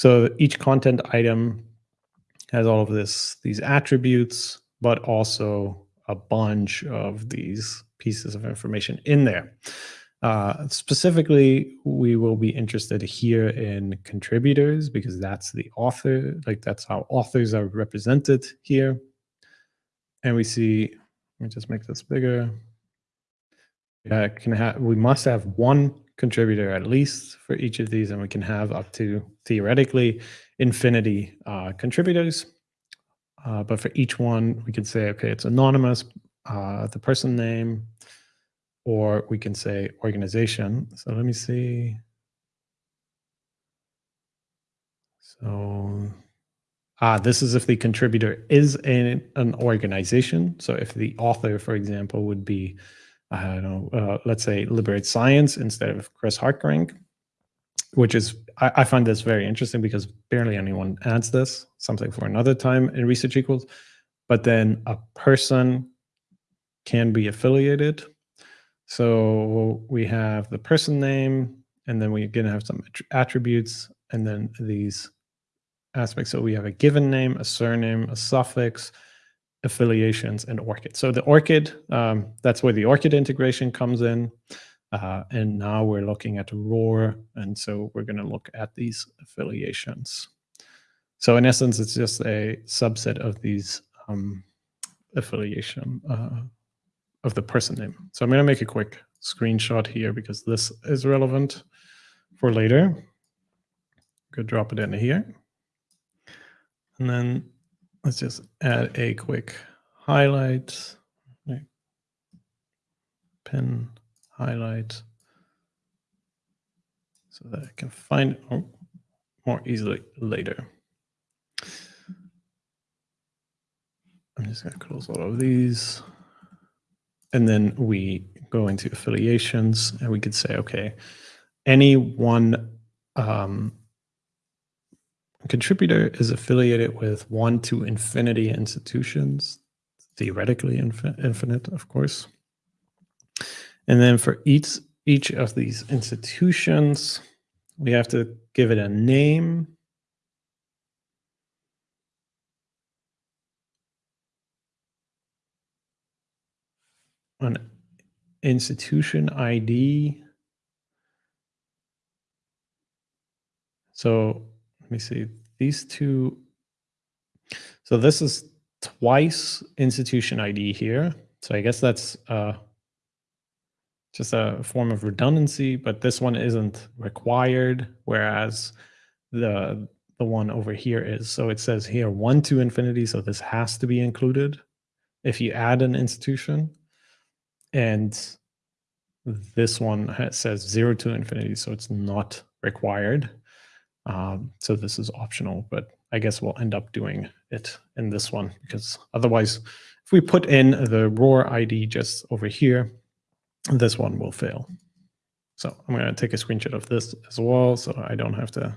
So each content item has all of this, these attributes, but also a bunch of these pieces of information in there. Uh, specifically, we will be interested here in contributors because that's the author, like that's how authors are represented here. And we see, let me just make this bigger. Yeah, can have we must have one contributor at least for each of these, and we can have up to theoretically infinity uh, contributors. Uh, but for each one, we can say, okay, it's anonymous, uh, the person name, or we can say organization. So let me see. So ah, this is if the contributor is in an organization. So if the author, for example, would be I don't know, uh, let's say liberate science instead of Chris Hartgerink, which is, I, I, find this very interesting because barely anyone adds this, something for another time in research equals, but then a person can be affiliated. So we have the person name, and then we're going to have some attributes, and then these aspects. So we have a given name, a surname, a suffix, affiliations and ORCID. So the ORCID, um, that's where the ORCID integration comes in. Uh, and now we're looking at ROR. And so we're going to look at these affiliations. So in essence, it's just a subset of these um, affiliation uh, of the person name. So I'm going to make a quick screenshot here because this is relevant for later. Go drop it in here. And then let's just add a quick highlight, pen highlight. so that I can find it more easily later. I'm just going to close all of these. And then we go into affiliations and we could say, okay, any one um, contributor is affiliated with one to infinity institutions, theoretically infinite, of course. And then for each, each of these institutions, we have to give it a name. An institution ID. So let me see, these two. So this is twice institution ID here. So I guess that's uh, just a form of redundancy, but this one isn't required, whereas the the one over here is. So it says here one to infinity, so this has to be included if you add an institution. And this one says zero to infinity, so it's not required. Um, so this is optional, but I guess we'll end up doing it in this one because otherwise, if we put in the ROR ID just over here, this one will fail. So I'm going to take a screenshot of this as well, so I don't have to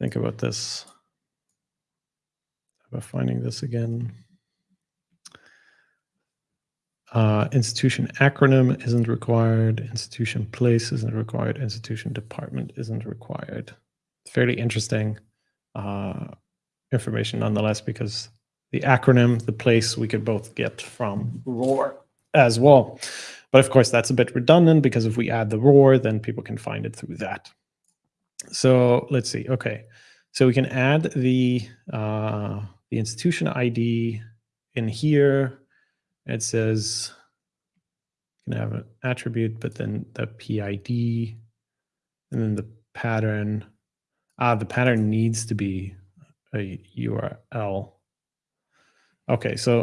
think about this. About finding this again. Uh, institution acronym isn't required. Institution place isn't required. Institution department isn't required fairly interesting uh, information nonetheless, because the acronym, the place we could both get from ROR as well. But of course, that's a bit redundant because if we add the ROR, then people can find it through that. So let's see. Okay, so we can add the uh, the institution ID in here. It says can have an attribute, but then the PID, and then the pattern Ah, the pattern needs to be a URL. Okay, so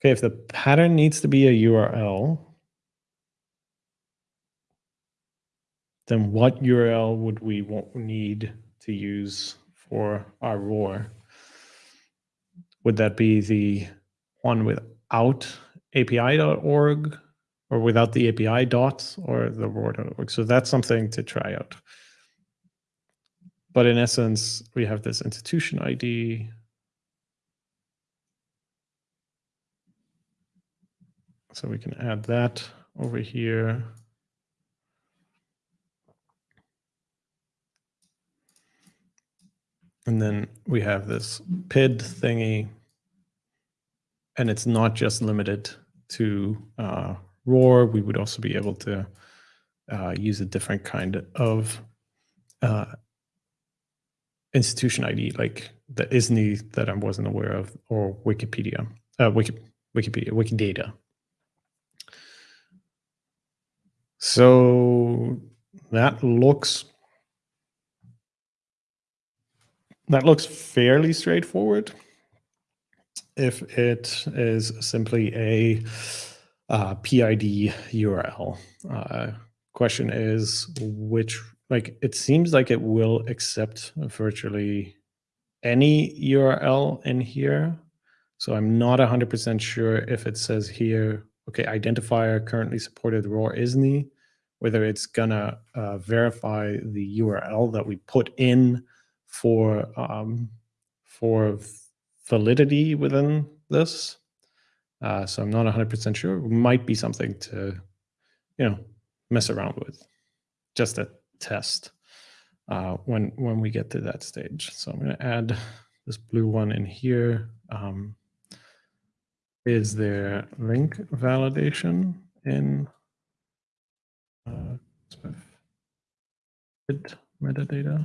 okay, if the pattern needs to be a URL, then what URL would we need to use for our ROR? Would that be the one without api.org or without the API dots or the ROR.org? So that's something to try out. But in essence, we have this institution ID. So we can add that over here. And then we have this PID thingy. And it's not just limited to uh, ROR. We would also be able to uh, use a different kind of uh, institution ID, like the ISNI that I wasn't aware of, or Wikipedia, uh, Wiki, Wikipedia, Wikidata. So that looks that looks fairly straightforward. If it is simply a uh, PID URL. Uh, question is which like it seems like it will accept virtually any URL in here. So I'm not 100% sure if it says here, okay, identifier currently supported ROR ISNI, whether it's gonna uh, verify the URL that we put in for um, for validity within this. Uh, so I'm not 100% sure. It might be something to, you know, mess around with. Just a test uh, when when we get to that stage. So I'm going to add this blue one in here. Um, is there link validation in uh, metadata?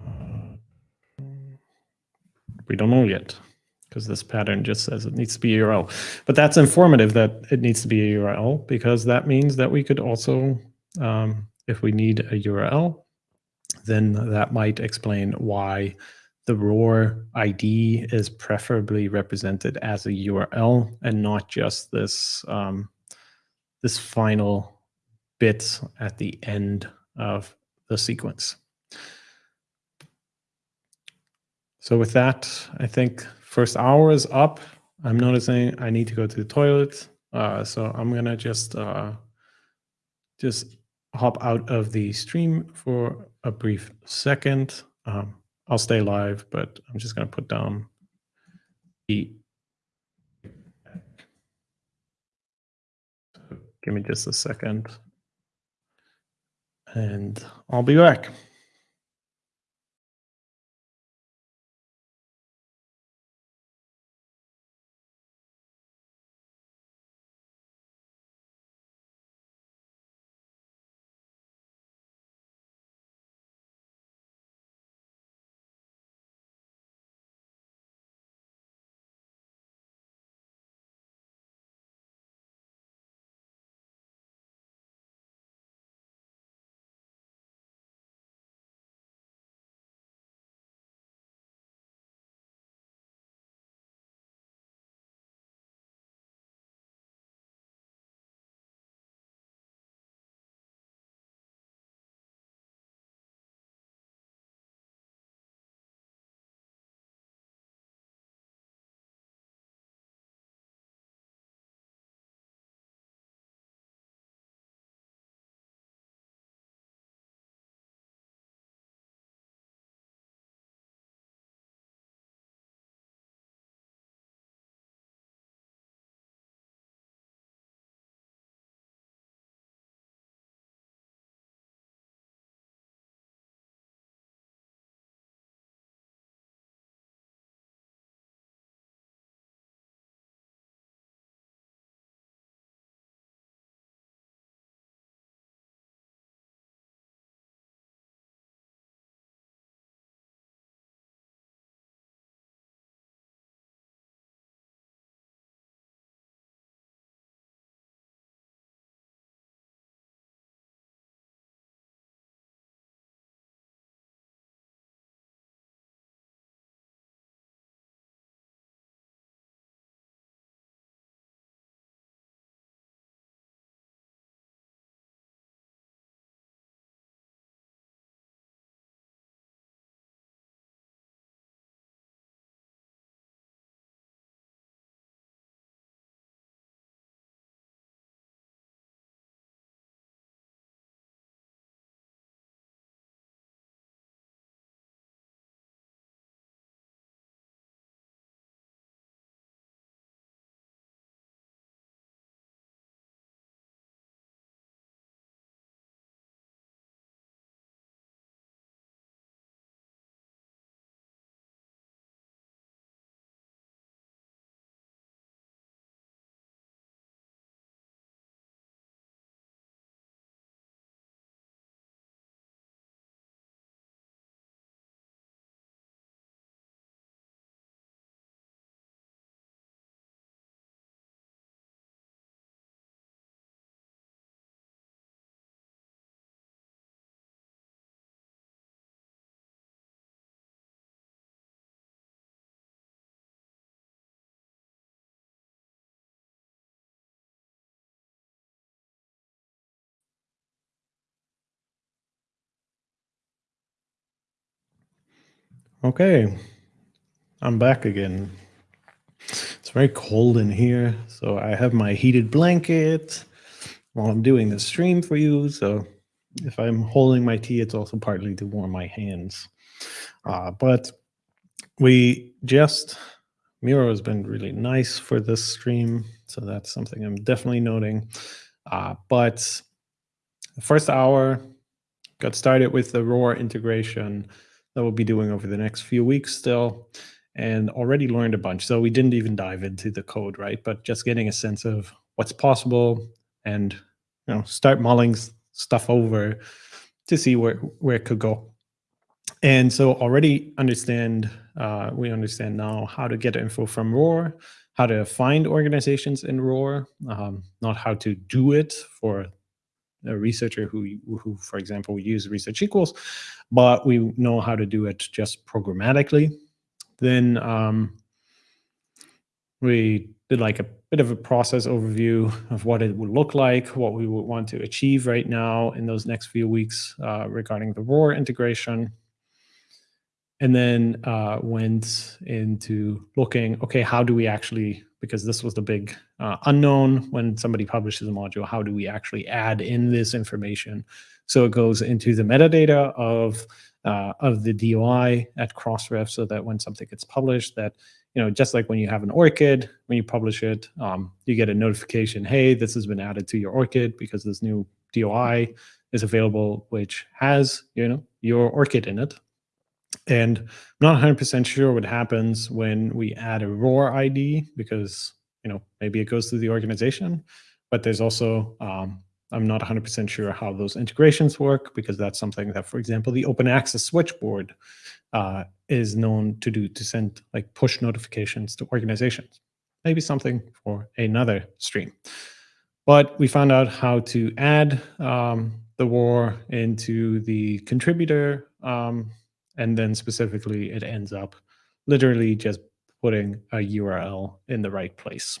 Uh, we don't know yet because this pattern just says it needs to be a URL. But that's informative that it needs to be a URL because that means that we could also, um, if we need a URL, then that might explain why the ROR ID is preferably represented as a URL and not just this um, this final bit at the end of the sequence. So with that, I think first hour is up. I'm noticing I need to go to the toilet. Uh, so I'm gonna just uh, just hop out of the stream for a brief second. Um, I'll stay live, but I'm just gonna put down the. Give me just a second. And I'll be back. Okay, I'm back again. It's very cold in here, so I have my heated blanket while I'm doing the stream for you. So if I'm holding my tea, it's also partly to warm my hands. Uh, but we just, Miro has been really nice for this stream, so that's something I'm definitely noting. Uh, but the first hour got started with the ROR integration that we'll be doing over the next few weeks still and already learned a bunch. So we didn't even dive into the code, right? But just getting a sense of what's possible and you know start mulling stuff over to see where where it could go. And so already understand uh, we understand now how to get info from ROR, how to find organizations in ROR, um, not how to do it for a researcher who, who, for example, use research equals, but we know how to do it just programmatically. Then um, we did like a bit of a process overview of what it would look like, what we would want to achieve right now in those next few weeks uh, regarding the ROR integration. And then uh, went into looking, okay, how do we actually, because this was the big uh, unknown when somebody publishes a module, how do we actually add in this information? So it goes into the metadata of uh, of the DOI at Crossref so that when something gets published that, you know, just like when you have an ORCID, when you publish it, um, you get a notification, hey, this has been added to your ORCID because this new DOI is available, which has, you know, your ORCID in it. And I'm not 100% sure what happens when we add a ROR ID because, you know, maybe it goes through the organization, but there's also um, I'm not 100% sure how those integrations work because that's something that, for example, the open access switchboard uh, is known to do to send like push notifications to organizations. Maybe something for another stream. But we found out how to add um, the ROR into the contributor. Um, and then specifically, it ends up literally just putting a URL in the right place.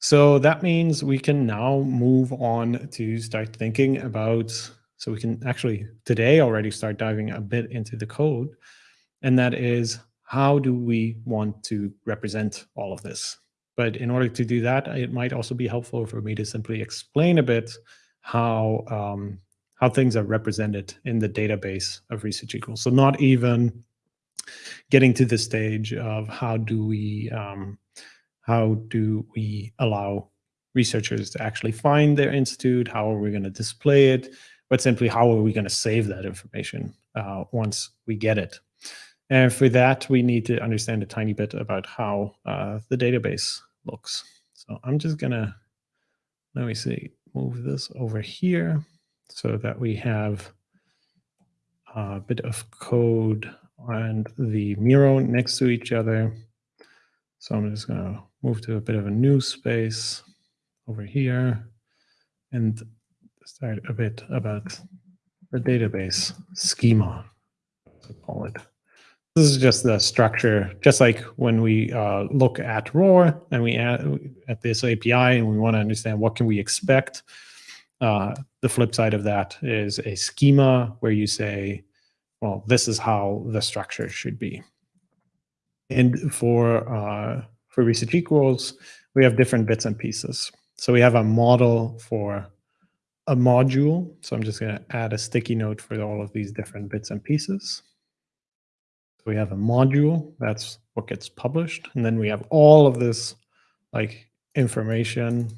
So that means we can now move on to start thinking about, so we can actually today already start diving a bit into the code. And that is, how do we want to represent all of this? But in order to do that, it might also be helpful for me to simply explain a bit how, um, how things are represented in the database of Research Equals. So not even getting to the stage of how do we um, how do we allow researchers to actually find their institute? How are we going to display it? But simply, how are we going to save that information uh, once we get it? And for that, we need to understand a tiny bit about how uh, the database looks. So I'm just going to, let me see, move this over here so that we have a bit of code and the Miro next to each other. So I'm just going to move to a bit of a new space over here and start a bit about the database schema, to call it. This is just the structure, just like when we uh, look at ROR and we add at this API and we want to understand what can we expect. Uh, the flip side of that is a schema where you say, well, this is how the structure should be. And for uh, for research equals, we have different bits and pieces. So we have a model for a module. So I'm just going to add a sticky note for all of these different bits and pieces. So we have a module, that's what gets published. And then we have all of this like information.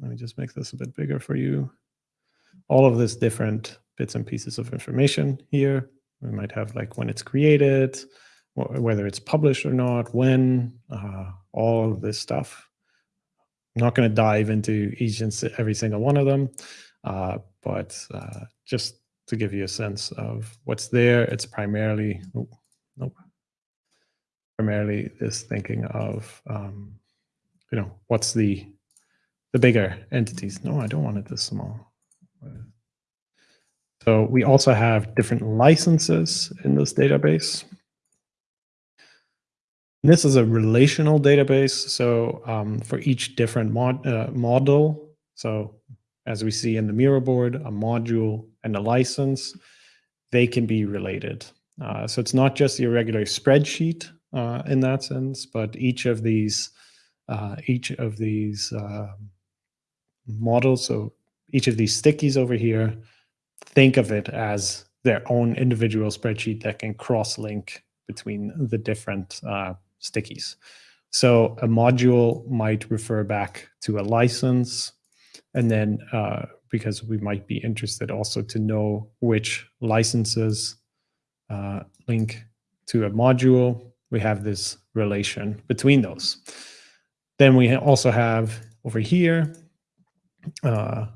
Let me just make this a bit bigger for you. All of this different bits and pieces of information here. We might have like when it's created, whether it's published or not, when, uh, all of this stuff. I'm not going to dive into each and every single one of them, uh, but uh, just to give you a sense of what's there, it's primarily, oh, nope, primarily this thinking of, um, you know, what's the the bigger entities. No, I don't want it this small. So we also have different licenses in this database. This is a relational database. So um, for each different mod, uh, model, so as we see in the Miro board, a module and a license, they can be related. Uh, so it's not just your regular spreadsheet uh, in that sense, but each of these, uh, each of these uh, models, so each of these stickies over here, think of it as their own individual spreadsheet that can cross-link between the different uh, stickies. So a module might refer back to a license, and then uh, because we might be interested also to know which licenses uh, link to a module, we have this relation between those. Then we also have over here uh,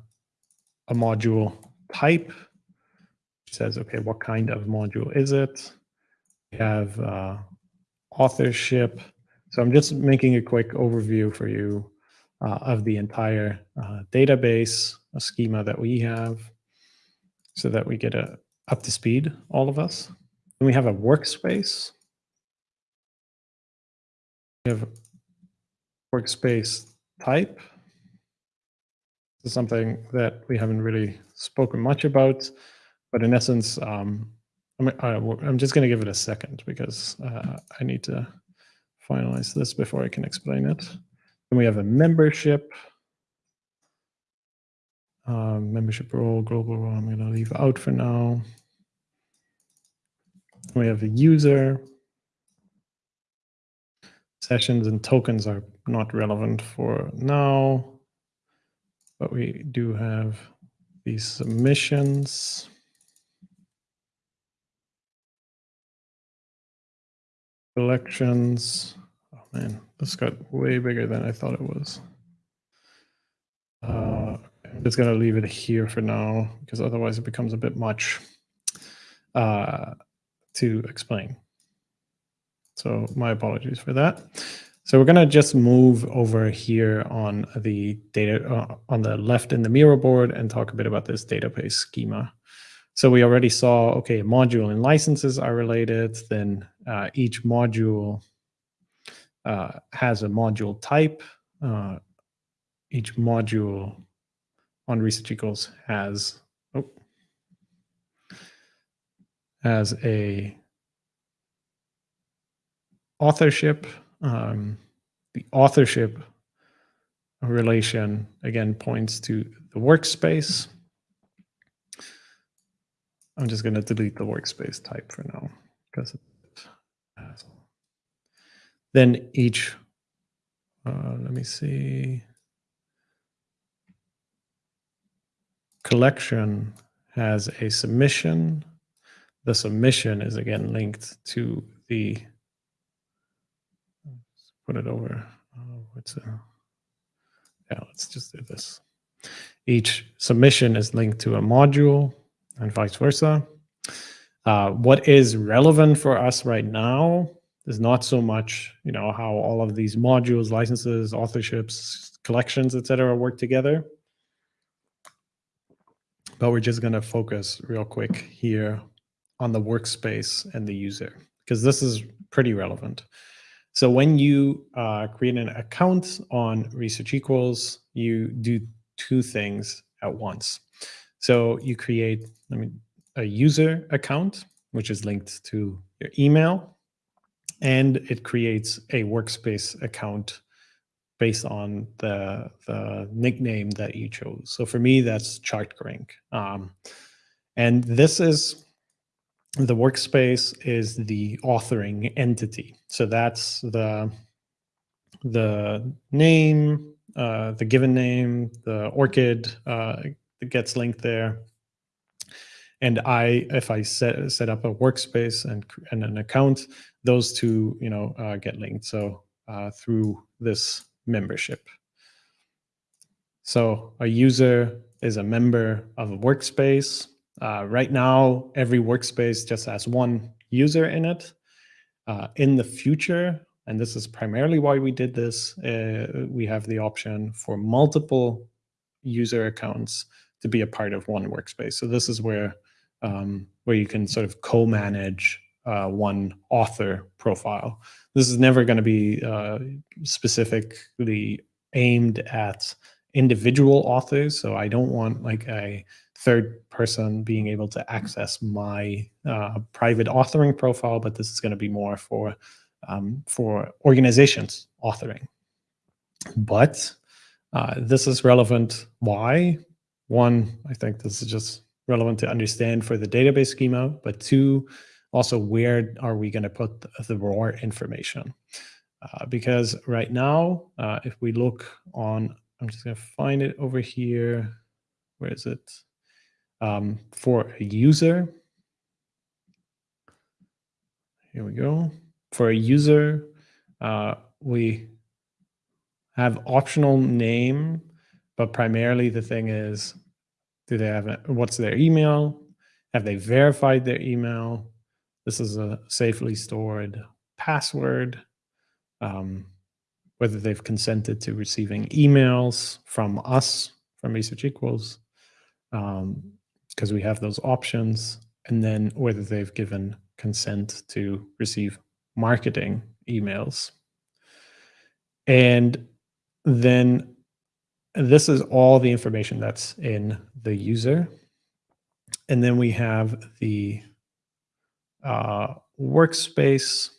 a module type, which says, okay, what kind of module is it? We have uh, authorship. So I'm just making a quick overview for you uh, of the entire uh, database a schema that we have so that we get a, up to speed, all of us. And we have a workspace. We have workspace type. This is something that we haven't really spoken much about, but in essence, um, I'm, I, am just going to give it a second because uh, I need to finalize this before I can explain it. Then we have a membership. Um, membership role, global role, I'm going to leave out for now. We have a user. Sessions and tokens are not relevant for now, but we do have these submissions. Collections. Oh man, this got way bigger than I thought it was. Uh, I'm just gonna leave it here for now because otherwise it becomes a bit much uh, to explain. So my apologies for that. So we're gonna just move over here on the data uh, on the left in the Miro board and talk a bit about this database schema. So we already saw, okay, module and licenses are related. Then uh, each module uh, has a module type. Uh, each module on Research Equals has oh, has a authorship. Um, the authorship relation again points to the workspace. I'm just going to delete the workspace type for now because then each, uh, let me see, collection has a submission. The submission is again linked to the, put it over, oh, what's a, yeah, let's just do this. Each submission is linked to a module and vice versa. Uh, what is relevant for us right now is not so much, you know, how all of these modules, licenses, authorships, collections, etc., work together. But we're just going to focus real quick here on the workspace and the user, because this is pretty relevant. So when you uh, create an account on Research Equals, you do two things at once. So you create I mean, a user account, which is linked to your email, and it creates a workspace account based on the, the nickname that you chose. So for me, that's chartgerink. Um, and this is, the workspace is the authoring entity. So that's the, the name, uh, the given name, the ORCID uh, gets linked there. And I, if I set set up a workspace and and an account, those two, you know, uh, get linked. So uh, through this membership. So a user is a member of a workspace. Uh, right now, every workspace just has one user in it. Uh, in the future, and this is primarily why we did this, uh, we have the option for multiple user accounts to be a part of one workspace. So this is where um, where you can sort of co-manage uh, one author profile. This is never going to be uh, specifically aimed at individual authors. So I don't want like a third person being able to access my uh, private authoring profile, but this is going to be more for um, for organizations authoring. But uh, this is relevant. Why? One, I think this is just relevant to understand for the database schema, but two, also where are we going to put the ROR information? Uh, because right now, uh, if we look on, I'm just going to find it over here. Where is it? Um, for a user, here we go. For a user, uh, we have optional name, but primarily the thing is do they have, a, what's their email? Have they verified their email? This is a safely stored password. Um, whether they've consented to receiving emails from us, from Research Equals, because we have those options, and then whether they've given consent to receive marketing emails. And then this is all the information that's in the user. And then we have the uh, workspace,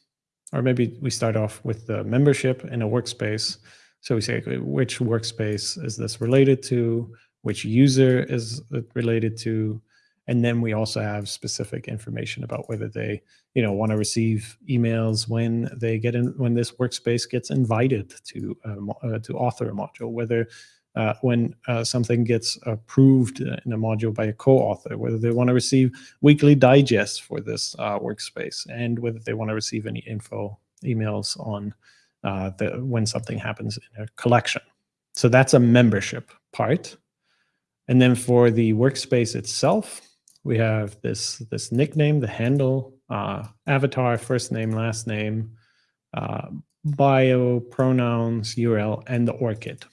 or maybe we start off with the membership in a workspace. So we say, which workspace is this related to? Which user is related to? And then we also have specific information about whether they, you know, want to receive emails when they get in, when this workspace gets invited to uh, uh, to author a module, whether uh, when uh, something gets approved in a module by a co-author, whether they want to receive weekly digests for this uh, workspace, and whether they want to receive any info emails on uh, the, when something happens in a collection. So that's a membership part. And then for the workspace itself, we have this, this nickname, the handle, uh, avatar, first name, last name, uh, bio, pronouns, URL, and the ORCID.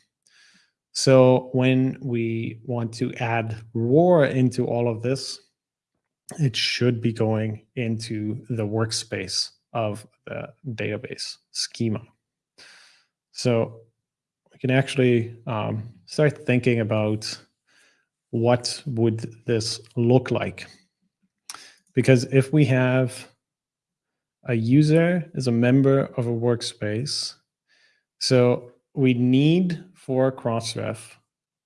So when we want to add ROR into all of this, it should be going into the workspace of the database schema. So we can actually um, start thinking about what would this look like? Because if we have a user is a member of a workspace, so we need for Crossref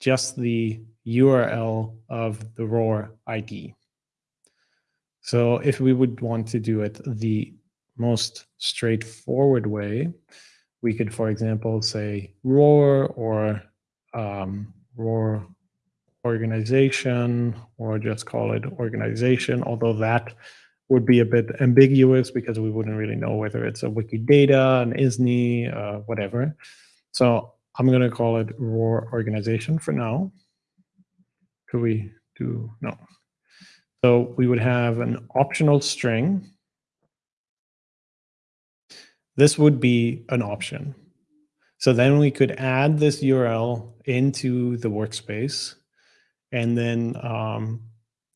just the URL of the ROR ID. So if we would want to do it the most straightforward way, we could, for example, say ROR or um, ROR organization or just call it organization, although that would be a bit ambiguous because we wouldn't really know whether it's a Wikidata, an ISNI, uh, whatever. So I'm going to call it ROR organization for now. Could we do, no. So we would have an optional string. This would be an option. So then we could add this URL into the workspace and then um,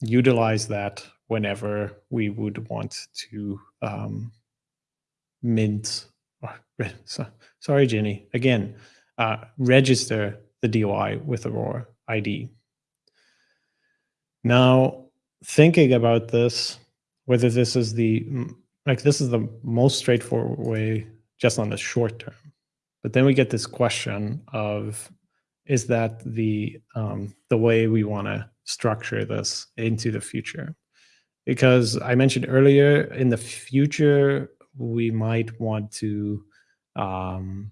utilize that whenever we would want to um, mint. Oh, sorry, Jenny. Again, uh, register the DOI with a ROR ID. Now, thinking about this, whether this is the like this is the most straightforward way just on the short term. But then we get this question of is that the um, the way we want to structure this into the future? Because I mentioned earlier, in the future, we might want to um,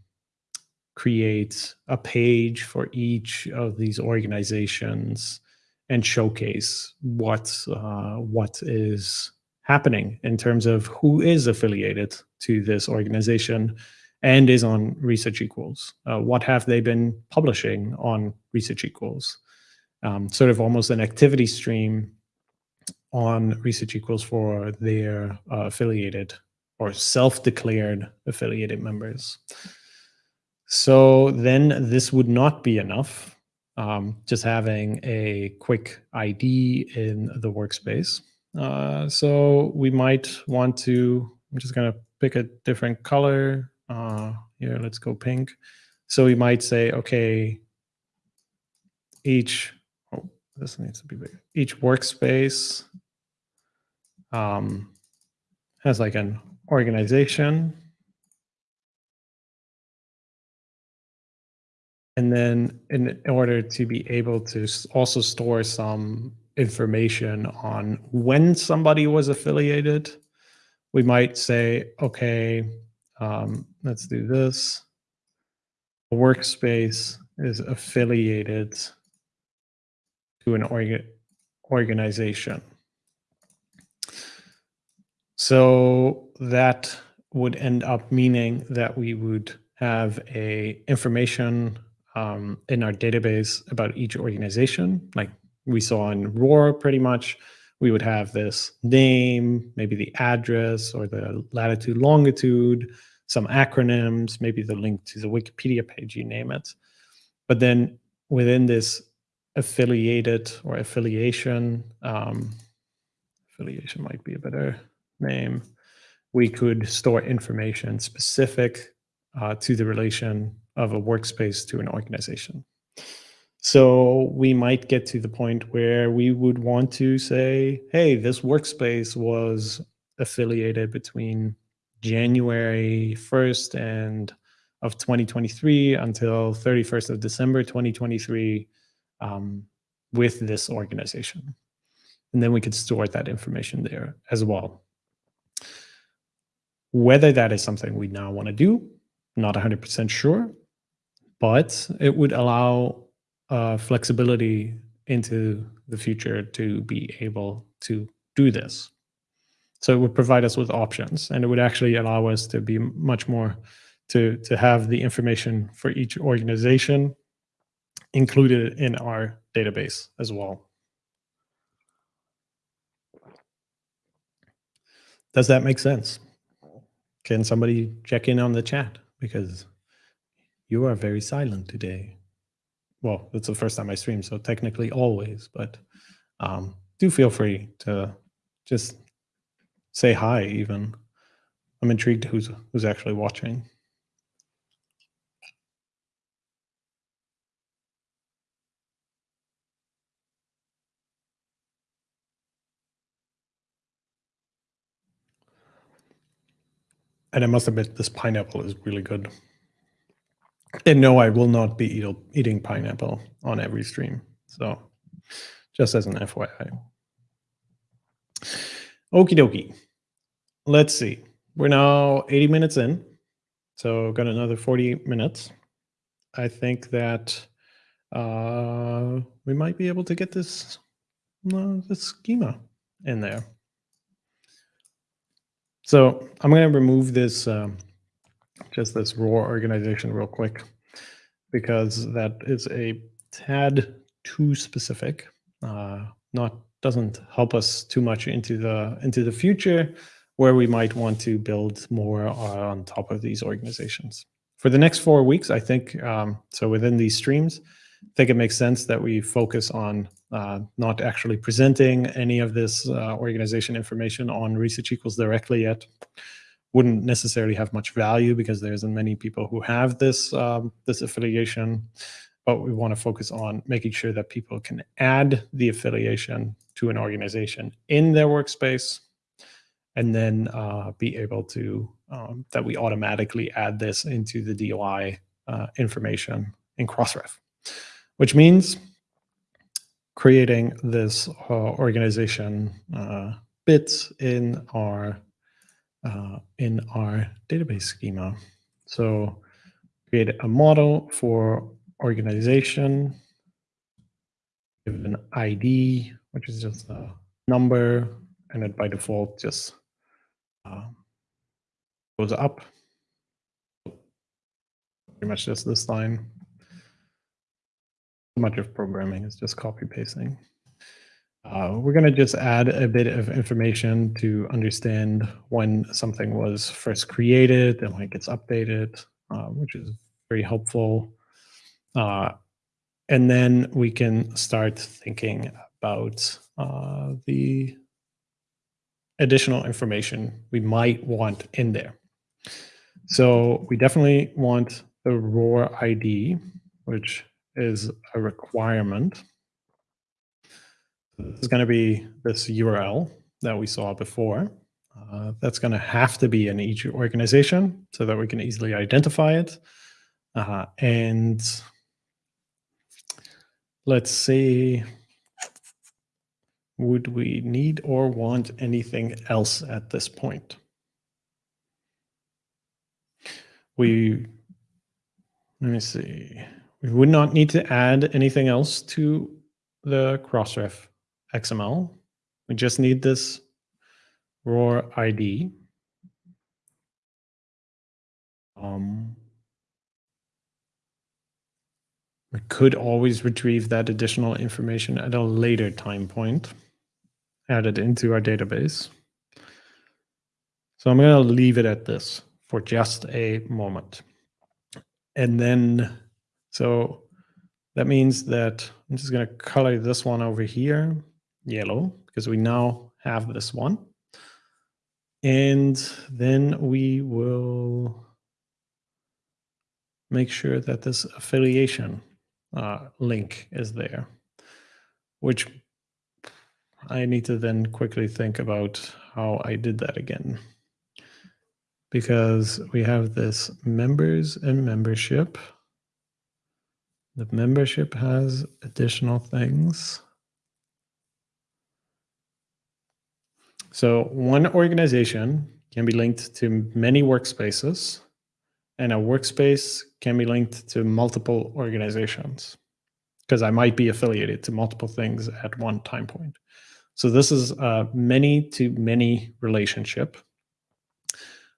create a page for each of these organizations and showcase what uh, what is happening in terms of who is affiliated to this organization and is on Research Equals. Uh, what have they been publishing on Research Equals? Um, sort of almost an activity stream on Research Equals for their uh, affiliated or self-declared affiliated members. So then this would not be enough, um, just having a quick ID in the workspace. Uh, so we might want to, I'm just going to pick a different color uh, here, let's go pink. So we might say, okay, each, oh, this needs to be bigger. Each workspace um, has like an organization. And then in order to be able to also store some information on when somebody was affiliated, we might say, okay, um, let's do this. A workspace is affiliated to an orga organization. So that would end up meaning that we would have a information um, in our database about each organization, like we saw in ROR pretty much. We would have this name, maybe the address or the latitude, longitude, some acronyms, maybe the link to the Wikipedia page, you name it. But then within this affiliated or affiliation, um, affiliation might be a better name, we could store information specific uh, to the relation of a workspace to an organization. So we might get to the point where we would want to say, hey, this workspace was affiliated between January 1st and of 2023 until 31st of December 2023 um, with this organization. And then we could store that information there as well. Whether that is something we now want to do, not 100% sure, but it would allow uh, flexibility into the future to be able to do this. So it would provide us with options and it would actually allow us to be much more to, to have the information for each organization included in our database as well. Does that make sense? Can somebody check in on the chat? Because you are very silent today. Well, it's the first time I stream, so technically always, but um, do feel free to just say hi even. I'm intrigued who's who's actually watching. And I must admit, this pineapple is really good. And no, I will not be eat eating pineapple on every stream. So just as an FYI. Okie dokie. Let's see. We're now 80 minutes in. So got another 40 minutes. I think that uh, we might be able to get this, uh, this schema in there. So I'm going to remove this, um, just this ROR organization real quick, because that is a tad too specific. Uh, not doesn't help us too much into the into the future, where we might want to build more on top of these organizations. For the next four weeks, I think um, so. Within these streams, I think it makes sense that we focus on uh, not actually presenting any of this uh, organization information on research equals directly yet. Wouldn't necessarily have much value because there isn't many people who have this um, this affiliation, but we want to focus on making sure that people can add the affiliation to an organization in their workspace, and then uh, be able to um, that we automatically add this into the DOI uh, information in Crossref, which means creating this uh, organization uh, bits in our uh, in our database schema. So create a model for organization, give it an ID, which is just a number, and it by default just uh, goes up. Pretty much just this line So much of programming is just copy pasting. Uh, we're going to just add a bit of information to understand when something was first created and when it gets updated, uh, which is very helpful. Uh, and then we can start thinking about uh, the additional information we might want in there. So we definitely want the ROR ID, which is a requirement. This is going to be this URL that we saw before. Uh, that's going to have to be in each organization so that we can easily identify it. Uh, and let's see, would we need or want anything else at this point? We, let me see. We would not need to add anything else to the Crossref XML. We just need this ROR ID. Um, we could always retrieve that additional information at a later time point, add it into our database. So I'm going to leave it at this for just a moment. And then so that means that I'm just going to color this one over here yellow because we now have this one. And then we will make sure that this affiliation uh, link is there, which I need to then quickly think about how I did that again. Because we have this members and membership. The membership has additional things. So one organization can be linked to many workspaces and a workspace can be linked to multiple organizations because I might be affiliated to multiple things at one time point. So this is a many to many relationship.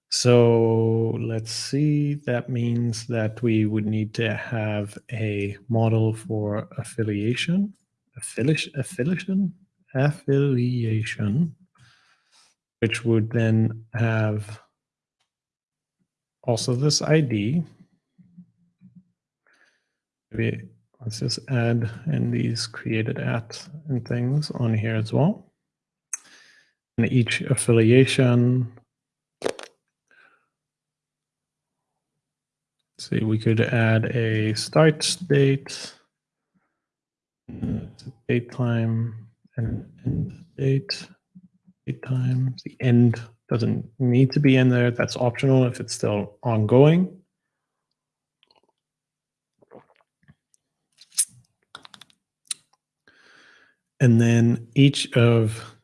So let's see, that means that we would need to have a model for affiliation, affiliation, affiliation, affiliation, which would then have also this ID. Maybe let's just add in these created at and things on here as well. And each affiliation. see, we could add a start date, date time, and end date, date time. The end doesn't need to be in there. That's optional if it's still ongoing. And then each of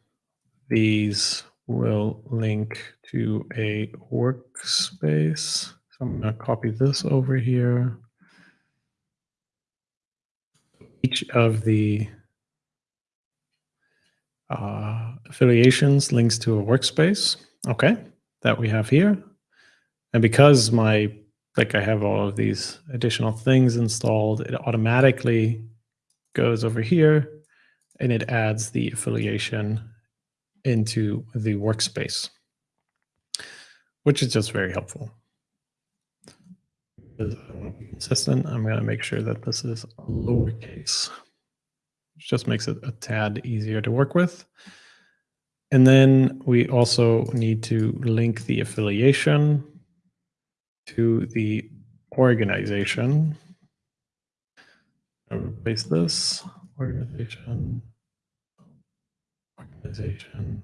these will link to a workspace. So I'm going to copy this over here. Each of the uh, affiliations links to a workspace. Okay, that we have here. And because my, like I have all of these additional things installed, it automatically goes over here and it adds the affiliation into the workspace, which is just very helpful. Consistent, I'm going to make sure that this is lowercase, which just makes it a tad easier to work with. And then we also need to link the affiliation to the organization. I'll replace this organization organization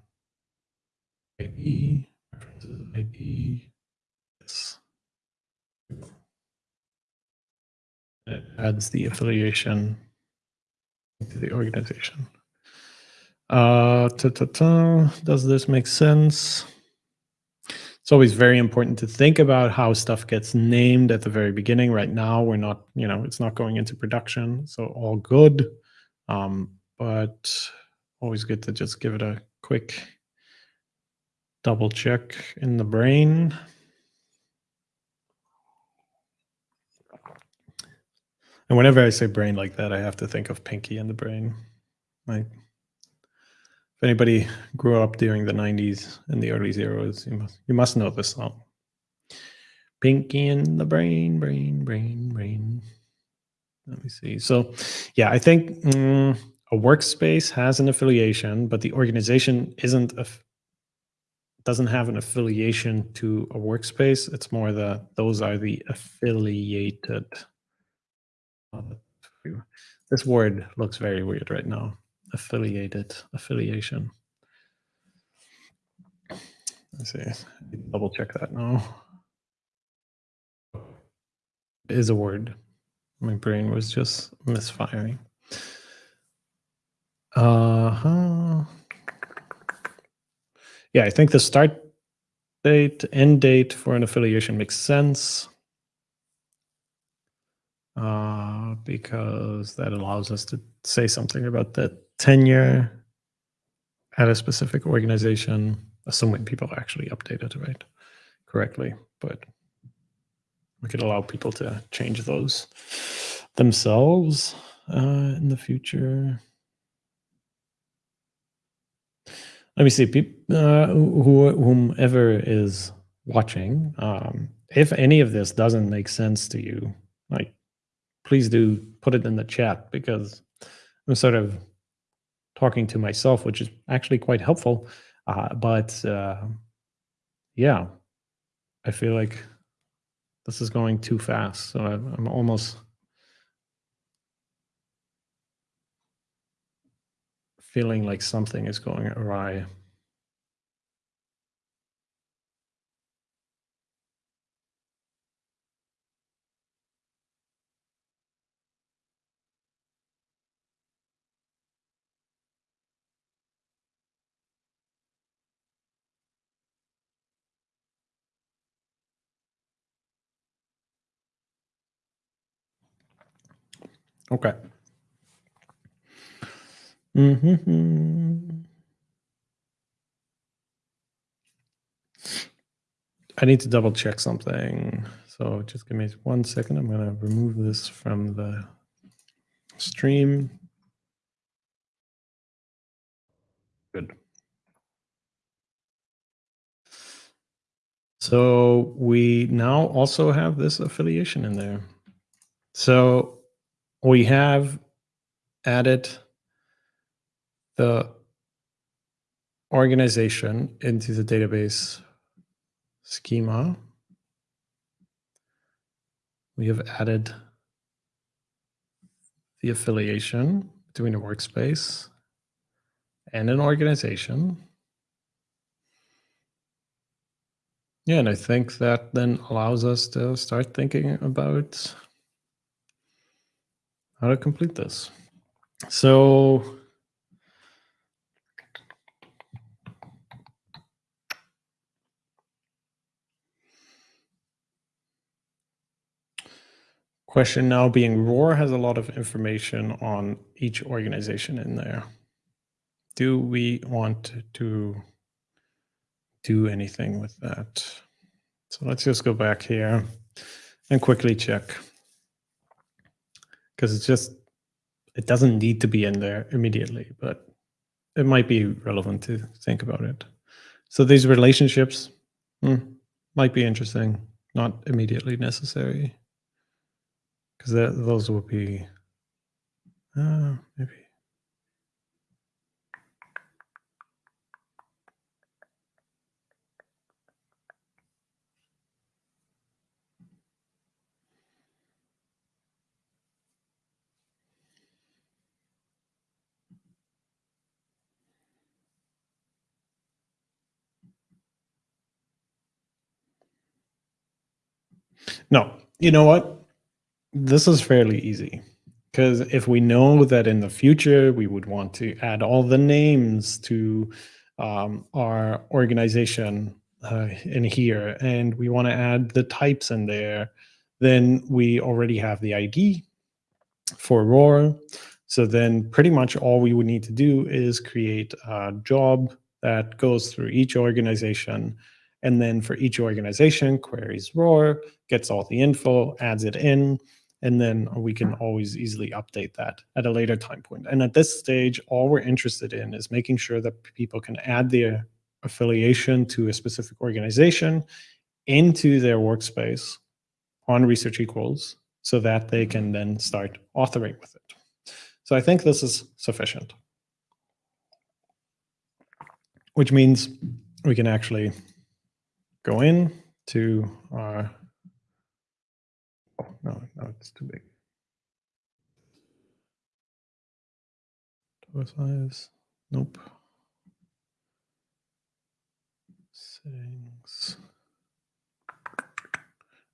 ID, references ID, yes. It adds the affiliation to the organization. Uh, ta -ta -ta. Does this make sense? It's always very important to think about how stuff gets named at the very beginning. Right now, we're not, you know, it's not going into production, so all good. Um, but always good to just give it a quick double check in the brain. And whenever I say brain like that, I have to think of Pinky and the Brain. Like, if anybody grew up during the 90s and the early zeros, you must, you must know this song. Pinky and the Brain, Brain, Brain, Brain. Let me see. So, yeah, I think mm, a workspace has an affiliation, but the organization isn't a doesn't have an affiliation to a workspace. It's more the those are the affiliated. This word looks very weird right now. Affiliated, affiliation. Let's see. Double check that now. It is a word. My brain was just misfiring. Uh-huh. Yeah, I think the start date, end date for an affiliation makes sense. Uh, because that allows us to say something about the tenure at a specific organization, assuming people actually update it right correctly. But we could allow people to change those themselves uh, in the future. let me see people uh, who, whomever is watching um, if any of this doesn't make sense to you like please do put it in the chat because i'm sort of talking to myself which is actually quite helpful uh, but uh, yeah i feel like this is going too fast. So I'm, I'm almost feeling like something is going awry. Okay. Mm-hmm. I need to double check something. So just give me one second. I'm going to remove this from the stream. Good. So we now also have this affiliation in there. So we have added the organization into the database schema. We have added the affiliation between a workspace and an organization. Yeah, and I think that then allows us to start thinking about how to complete this. So question now being ROR has a lot of information on each organization in there. Do we want to do anything with that? So let's just go back here and quickly check because it's just it doesn't need to be in there immediately, but it might be relevant to think about it. So these relationships hmm, might be interesting, not immediately necessary, because those will be uh, maybe No, you know what? This is fairly easy because if we know that in the future we would want to add all the names to um, our organization uh, in here and we want to add the types in there, then we already have the ID for ROR. So then pretty much all we would need to do is create a job that goes through each organization and then for each organization, queries ROR, gets all the info, adds it in, and then we can mm-hmm. always easily update that at a later time point. And at this stage, all we're interested in is making sure that people can add their affiliation to a specific organization into their workspace on Research Equals so that they can mm-hmm. then start authoring with it. So I think this is sufficient, which means we can actually go in to our, oh, no, no, it's too big. Total size, nope. Settings.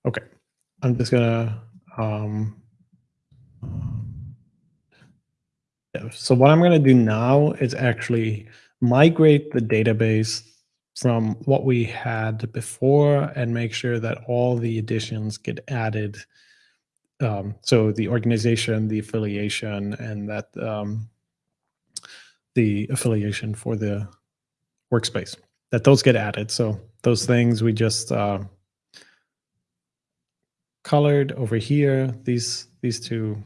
Okay, I'm just gonna, um, so what I'm gonna do now is actually migrate the database from what we had before and make sure that all the additions get added. Um, so the organization, the affiliation, and that um, the affiliation for the workspace, that those get added. So those things we just uh, colored over here, these, these two,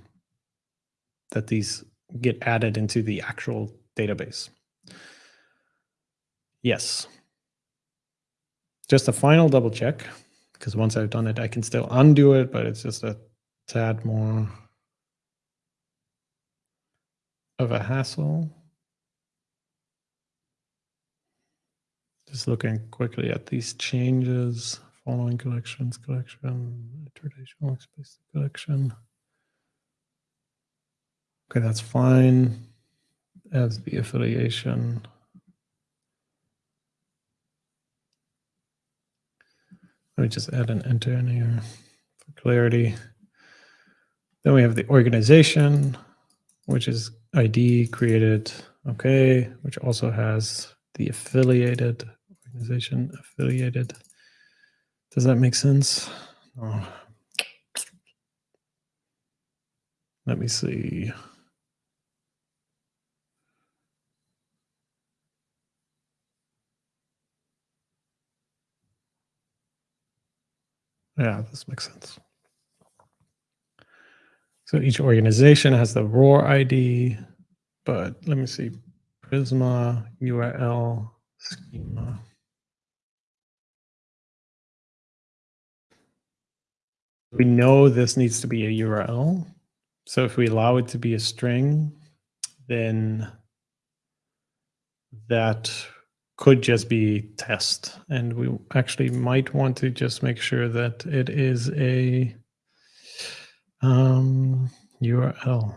that these get added into the actual database. Yes just a final double check, because once I've done it, I can still undo it, but it's just a tad more of a hassle. Just looking quickly at these changes following collections, collection, traditional space collection. Okay, that's fine. As the affiliation. Let me just add an enter in here for clarity. Then we have the organization, which is ID created, okay, which also has the affiliated organization affiliated. Does that make sense? Oh. Let me see. Yeah, this makes sense. So each organization has the ROR ID, but let me see, Prisma, URL, schema. We know this needs to be a URL. So if we allow it to be a string, then that could just be test. And we actually might want to just make sure that it is a um, URL.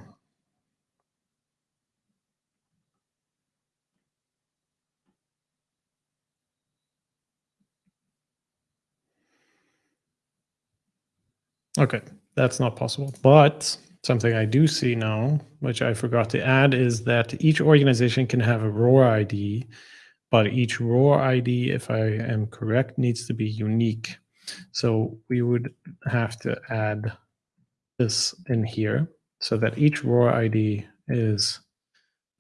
Okay, that's not possible. But something I do see now, which I forgot to add, is that each organization can have a ROR ID but each ROR ID, if I am correct, needs to be unique. So we would have to add this in here so that each ROR ID is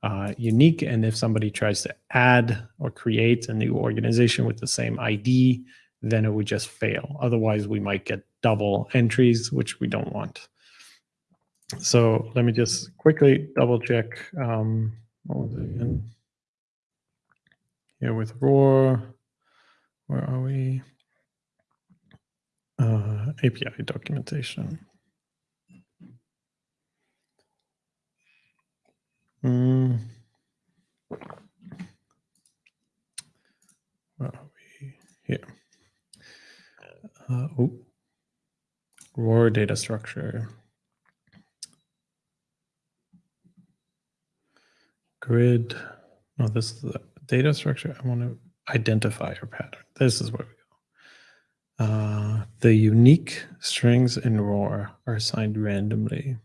uh, unique. And if somebody tries to add or create a new organization with the same ID, then it would just fail. Otherwise, we might get double entries, which we don't want. So let me just quickly double check. Um, what was it again? Here with ROR. Where are we? Uh, API documentation. Mm. Where are we? Here. Uh, oh. ROR data structure. Grid. No, this is data structure, I want to identify a pattern. This is where we go. Uh, the unique strings in ROR are assigned randomly.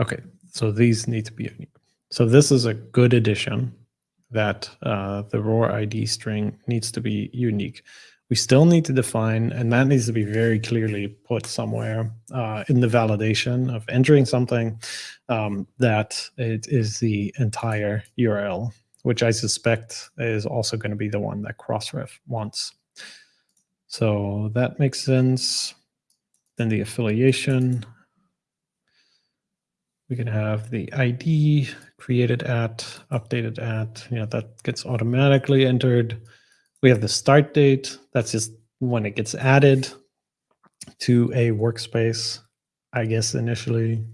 Okay, so these need to be unique. So this is a good addition that uh, the ROR ID string needs to be unique we still need to define, and that needs to be very clearly put somewhere uh, in the validation of entering something um, that it is the entire URL, which I suspect is also going to be the one that Crossref wants. So that makes sense. Then the affiliation. We can have the ID created at, updated at, you know, that gets automatically entered. We have the start date. That's just when it gets added to a workspace, I guess initially.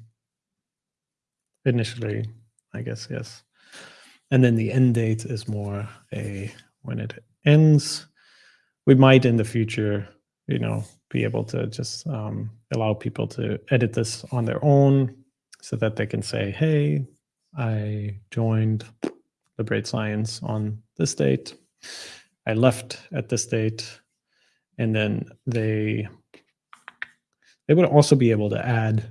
Initially, I guess, yes. And then the end date is more a when it ends. We might in the future, you know, be able to just um, allow people to edit this on their own so that they can say, hey, I joined Liberate Science on this date. I left at this date, and then they they would also be able to add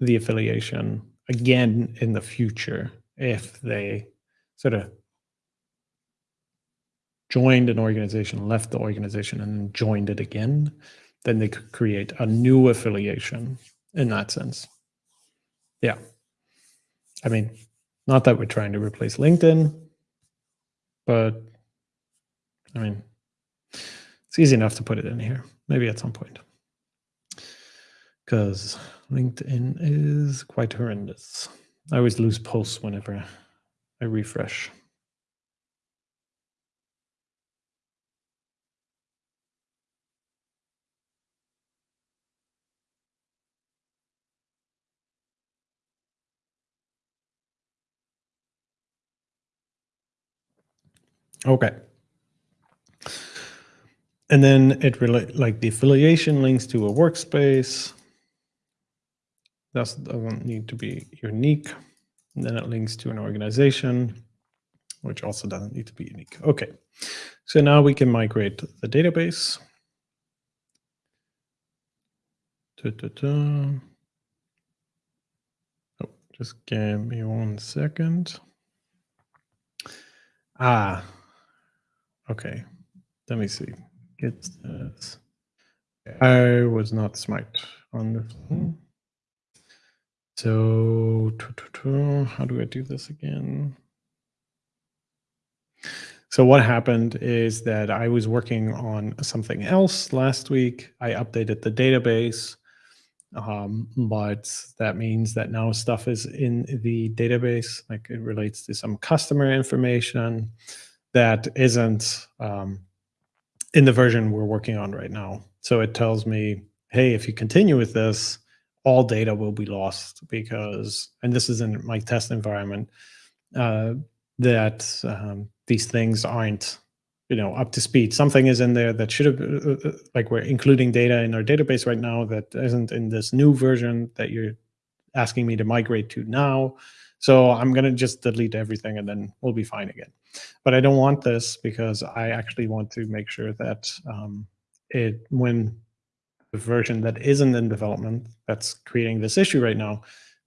the affiliation again in the future if they sort of joined an organization, left the organization, and joined it again, then they could create a new affiliation in that sense. Yeah. I mean, not that we're trying to replace LinkedIn, but I mean, it's easy enough to put it in here, maybe at some point. Because LinkedIn is quite horrendous. I always lose posts whenever I refresh. Okay. And then it relate like the affiliation links to a workspace. That doesn't need to be unique. And then it links to an organization, which also doesn't need to be unique. Okay, so now we can migrate the database. Da, da, da. Oh, just give me one second. Ah, okay. Let me see. Get this. I was not smart on the one. So, how do I do this again? So what happened is that I was working on something else last week. I updated the database, um, but that means that now stuff is in the database, like it relates to some customer information that isn't um, in the version we're working on right now. So it tells me, hey, if you continue with this, all data will be lost because, and this is in my test environment, uh, that um, these things aren't, you know, up to speed. Something is in there that should have, uh, uh, uh, like we're including data in our database right now that isn't in this new version that you're asking me to migrate to now. So I'm going to just delete everything and then we'll be fine again. But I don't want this because I actually want to make sure that um, it, when the version that isn't in development that's creating this issue right now,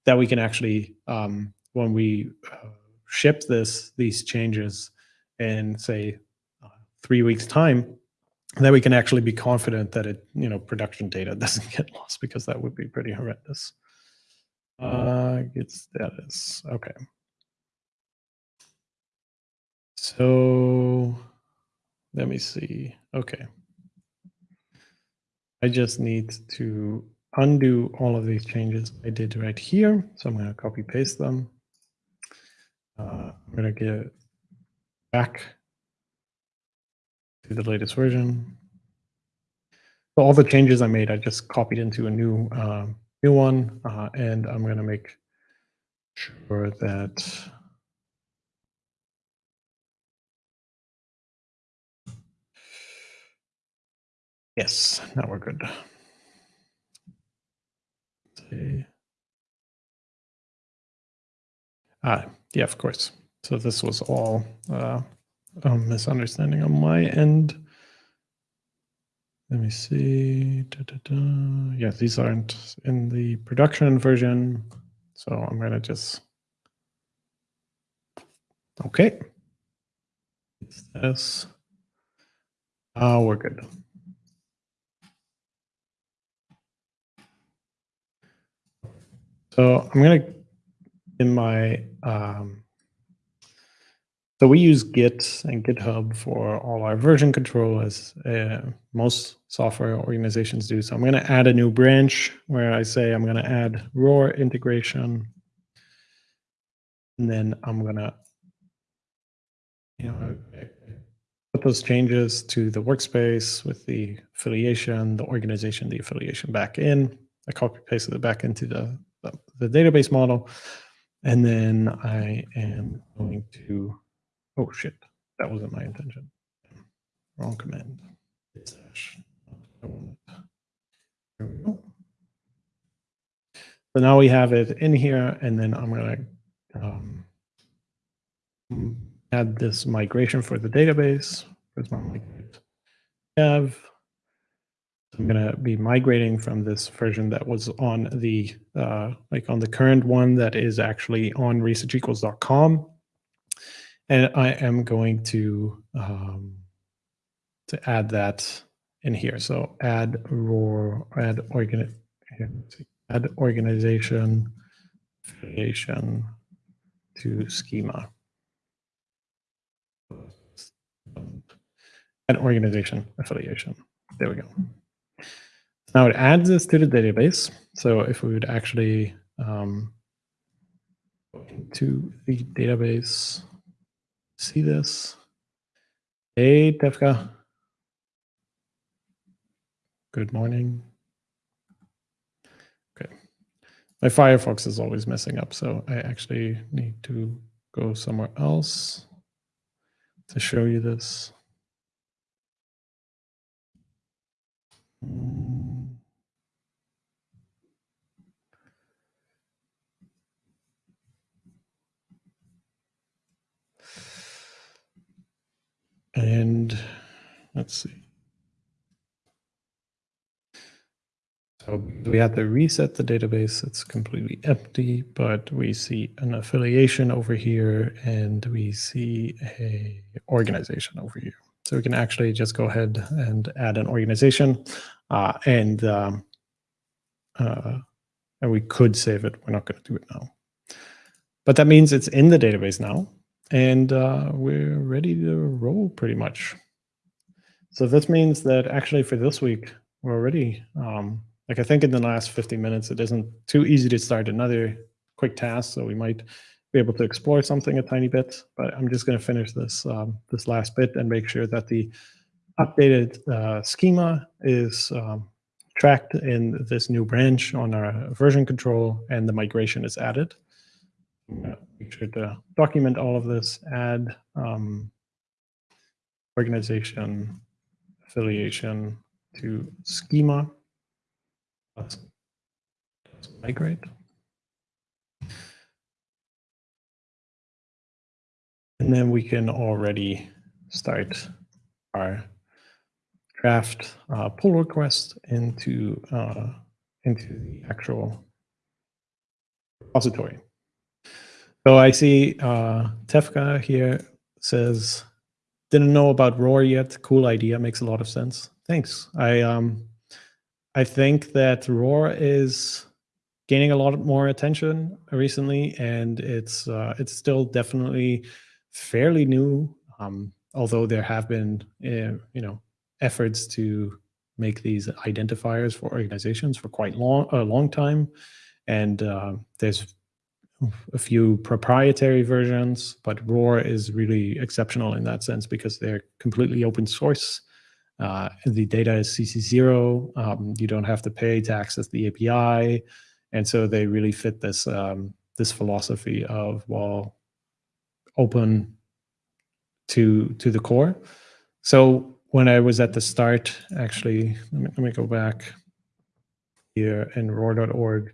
that we can actually, um, when we uh, ship this these changes in say uh, three weeks time, that we can actually be confident that it, you know, production data doesn't get lost because that would be pretty horrendous. Uh, get status. Okay. So let me see. Okay. I just need to undo all of these changes I did right here. So I'm going to copy paste them. Uh, I'm going to get back to the latest version. So all the changes I made, I just copied into a new uh, new one, uh, and I'm going to make sure that Yes, now we're good. Ah, yeah, of course. So this was all uh, a misunderstanding on my end. Let me see. Da, da, da. Yeah, these aren't in the production version. So I'm going to just. Okay. It's This. Oh, we're good. So I'm going to, in my, um, so we use Git and GitHub for all our version control as uh, most software organizations do. So I'm going to add a new branch where I say I'm going to add ROR integration. And then I'm going to, you know, put those changes to the workspace with the affiliation, the organization, the affiliation back in. I copy pasted it back into the the database model. And then I am going to, oh shit, that wasn't my intention. Wrong command. So now we have it in here, and then I'm going to um, add this migration for the database. My? Have I'm going to be migrating from this version that was on the uh, like on the current one that is actually on researchequals.com. And I am going to um, to add that in here. So add ROR, add organ, add organization affiliation to schema. Add organization affiliation. There we go. Now it adds this to the database. So if we would actually um, into the database, see this. Hey, Tefka. Good morning. Okay. My Firefox is always messing up, so I actually need to go somewhere else to show you this. Mm. And let's see. So we had to reset the database. It's completely empty, but we see an affiliation over here and we see a organization over here. So we can actually just go ahead and add an organization uh, and um, uh, and we could save it. We're not going to do it now. But that means it's in the database now and uh, we're ready to roll pretty much. So this means that actually for this week, we're already um, like I think in the last 50 minutes, it isn't too easy to start another quick task. So we might be able to explore something a tiny bit, but I'm just going to finish this um, this last bit and make sure that the updated uh, schema is um, tracked in this new branch on our version control and the migration is added. Make sure to document all of this, add um, organization affiliation to schema Let's, let's migrate. And then we can already start our draft uh, pull request into uh, into the actual repository. So I see uh, Tefka here says, didn't know about ROR yet. Cool idea, makes a lot of sense. Thanks. I um, I think that ROR is gaining a lot more attention recently, and it's uh, it's still definitely fairly new. Um, although there have been uh, you know efforts to make these identifiers for organizations for quite long a long time, and uh, there's a few proprietary versions, but ROR is really exceptional in that sense because they're completely open source uh, the data is CC0. Um, you don't have to pay to access the API. And so they really fit this, um, this philosophy of, well, open to, to the core. So when I was at the start, actually, let me, let me go back here in ror.org.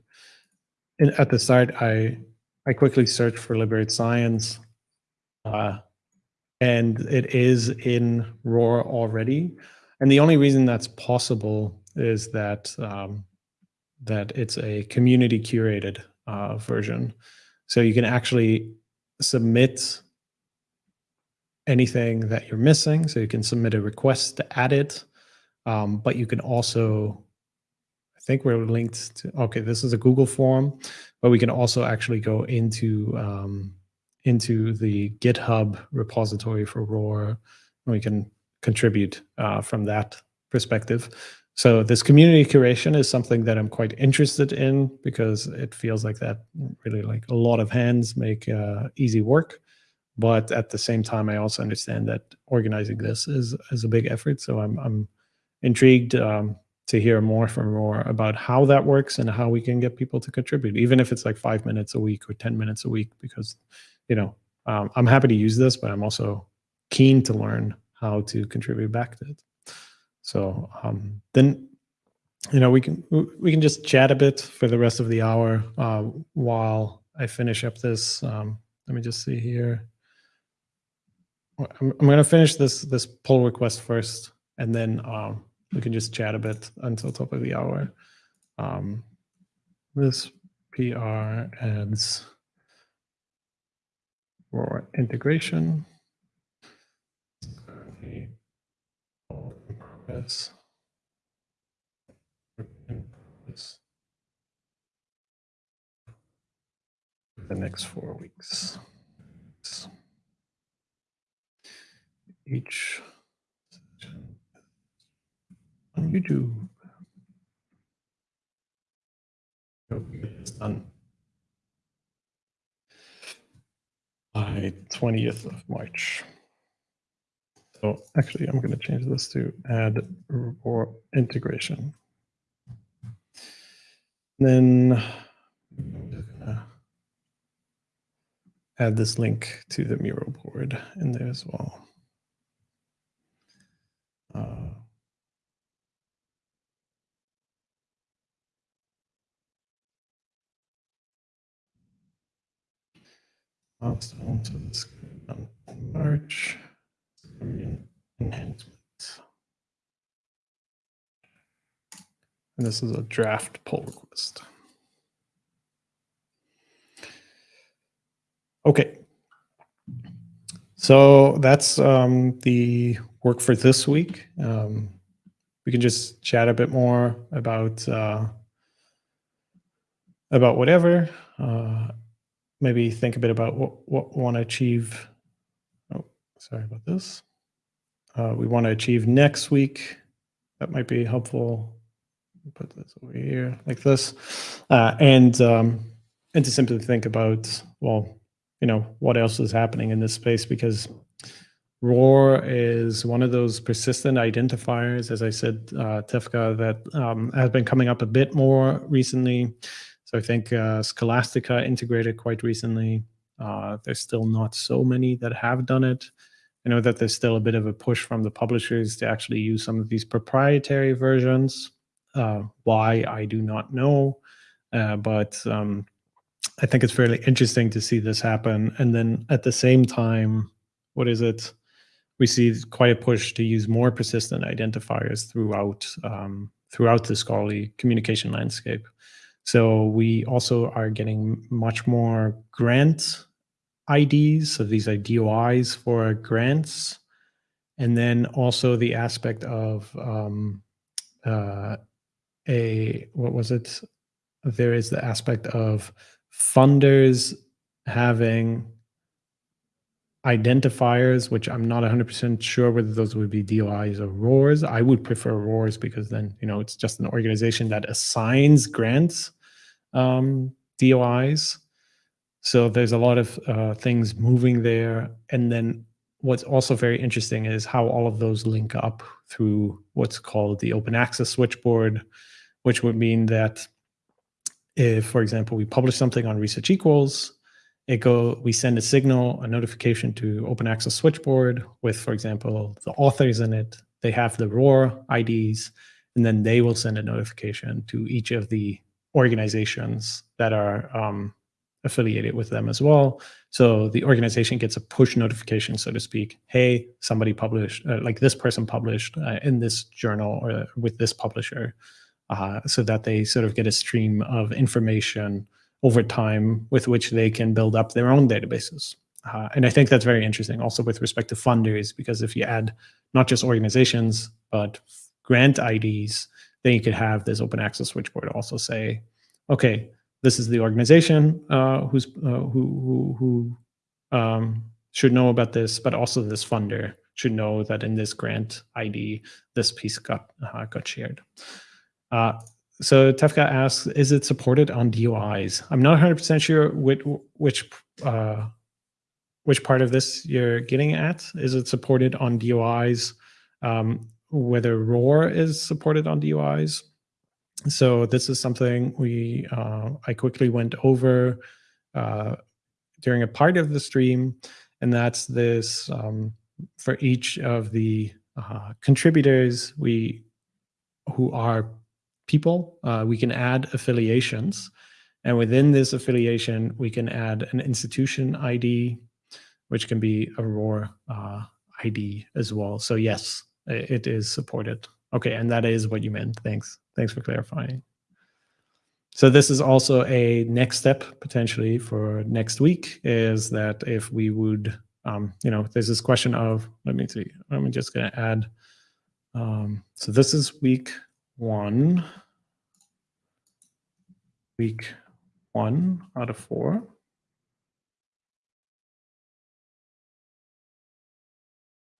And at the start, I, I quickly searched for Liberate Science. Uh, and it is in ROR already. And the only reason that's possible is that um, that it's a community curated uh, version. So you can actually submit anything that you're missing. So you can submit a request to add it, um, but you can also, I think we're linked to, okay, this is a Google form, but we can also actually go into um, into the GitHub repository for ROR. And we can contribute uh, from that perspective. So this community curation is something that I'm quite interested in because it feels like that really like a lot of hands make uh, easy work. But at the same time, I also understand that organizing this is, is a big effort. So I'm, I'm intrigued um, to hear more from ROR about how that works and how we can get people to contribute, even if it's like five minutes a week or 10 minutes a week, because you know, um, I'm happy to use this, but I'm also keen to learn how to contribute back to it. So um, then, you know, we can we can just chat a bit for the rest of the hour uh, while I finish up this. Um, let me just see here. I'm, I'm going to finish this this pull request first, and then um, we can just chat a bit until top of the hour. Um, this PR adds for integration. Yes. The next four weeks. Each on YouTube. It's done. by 20th of March. So actually, I'm going to change this to add ROR integration. Then I'm just gonna add this link to the Miro board in there as well. Milestone, it's on March enhancement. And this is a draft pull request. Okay. So that's um, the work for this week. Um, we can just chat a bit more about uh, about whatever. Uh, maybe think a bit about what what we want to achieve. Oh, sorry about this. Uh, we want to achieve next week. That might be helpful. Put this over here like this, uh, and um, and to simply think about well, you know, what else is happening in this space because ROR is one of those persistent identifiers, as I said, uh, Tefka, that um, has been coming up a bit more recently. So I think uh, Scholastica integrated quite recently. Uh, there's still not so many that have done it. I know that there's still a bit of a push from the publishers to actually use some of these proprietary versions. Uh, why, I do not know. Uh, but um, I think it's fairly interesting to see this happen. And then at the same time, what is it? We see quite a push to use more persistent identifiers throughout um, throughout the scholarly communication landscape. So we also are getting much more grant IDs, so these are DOIs for grants, and then also the aspect of um, uh, a what was it? There is the aspect of funders having identifiers, which I'm not 100% sure whether those would be DOIs or RORs. I would prefer RORs because then, you know, it's just an organization that assigns grants um, DOIs. So there's a lot of uh, things moving there. And then what's also very interesting is how all of those link up through what's called the open access switchboard, which would mean that if, for example, we publish something on Research Equals, it go we send a signal, a notification to Open Access Switchboard with, for example, the authors in it. They have the ROR IDs, and then they will send a notification to each of the organizations that are um, affiliated with them as well. So the organization gets a push notification, so to speak. Hey, somebody published, uh, like this person published uh, in this journal or with this publisher uh, so that they sort of get a stream of information over time with which they can build up their own databases. Uh, and I think that's very interesting also with respect to funders, because if you add not just organizations, but grant IDs, then you could have this open access switchboard also say, okay, this is the organization uh, who's uh, who who, who um, should know about this, but also this funder should know that in this grant ID, this piece got uh, got shared. So Tefka asks, is it supported on DOIs? I'm not 100% sure which which uh, which part of this you're getting at. Is it supported on DOIs? Um, whether ROR is supported on DOIs? So this is something we uh, I quickly went over uh, during a part of the stream, and that's this um, for each of the uh, contributors we who are people. Uh, we can add affiliations. And within this affiliation, we can add an institution ID, which can be a ROR uh, ID as well. So yes, it is supported. Okay, and that is what you meant. Thanks. Thanks for clarifying. So this is also a next step potentially for next week is that if we would, um, you know, there's this question of, let me see, I'm just going to add, um, so this is week one, week one out of four.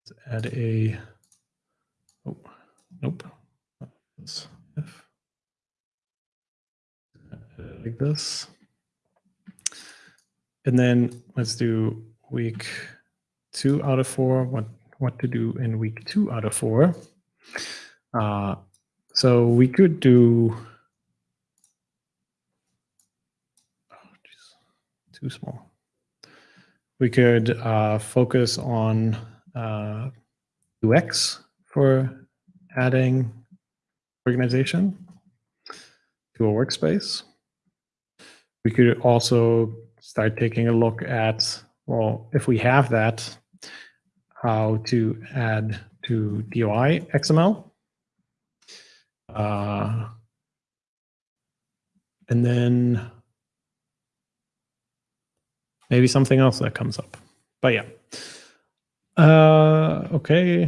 Let's add a, oh, nope, like this. And then let's do week two out of four, what, what to do in week two out of four. Uh, so we could do, oh, geez, too small. We could uh, focus on uh, UX for adding organization to a workspace. We could also start taking a look at well, if we have that, how to add to DOI XML. Uh, and then maybe something else that comes up. But yeah. Uh, okay.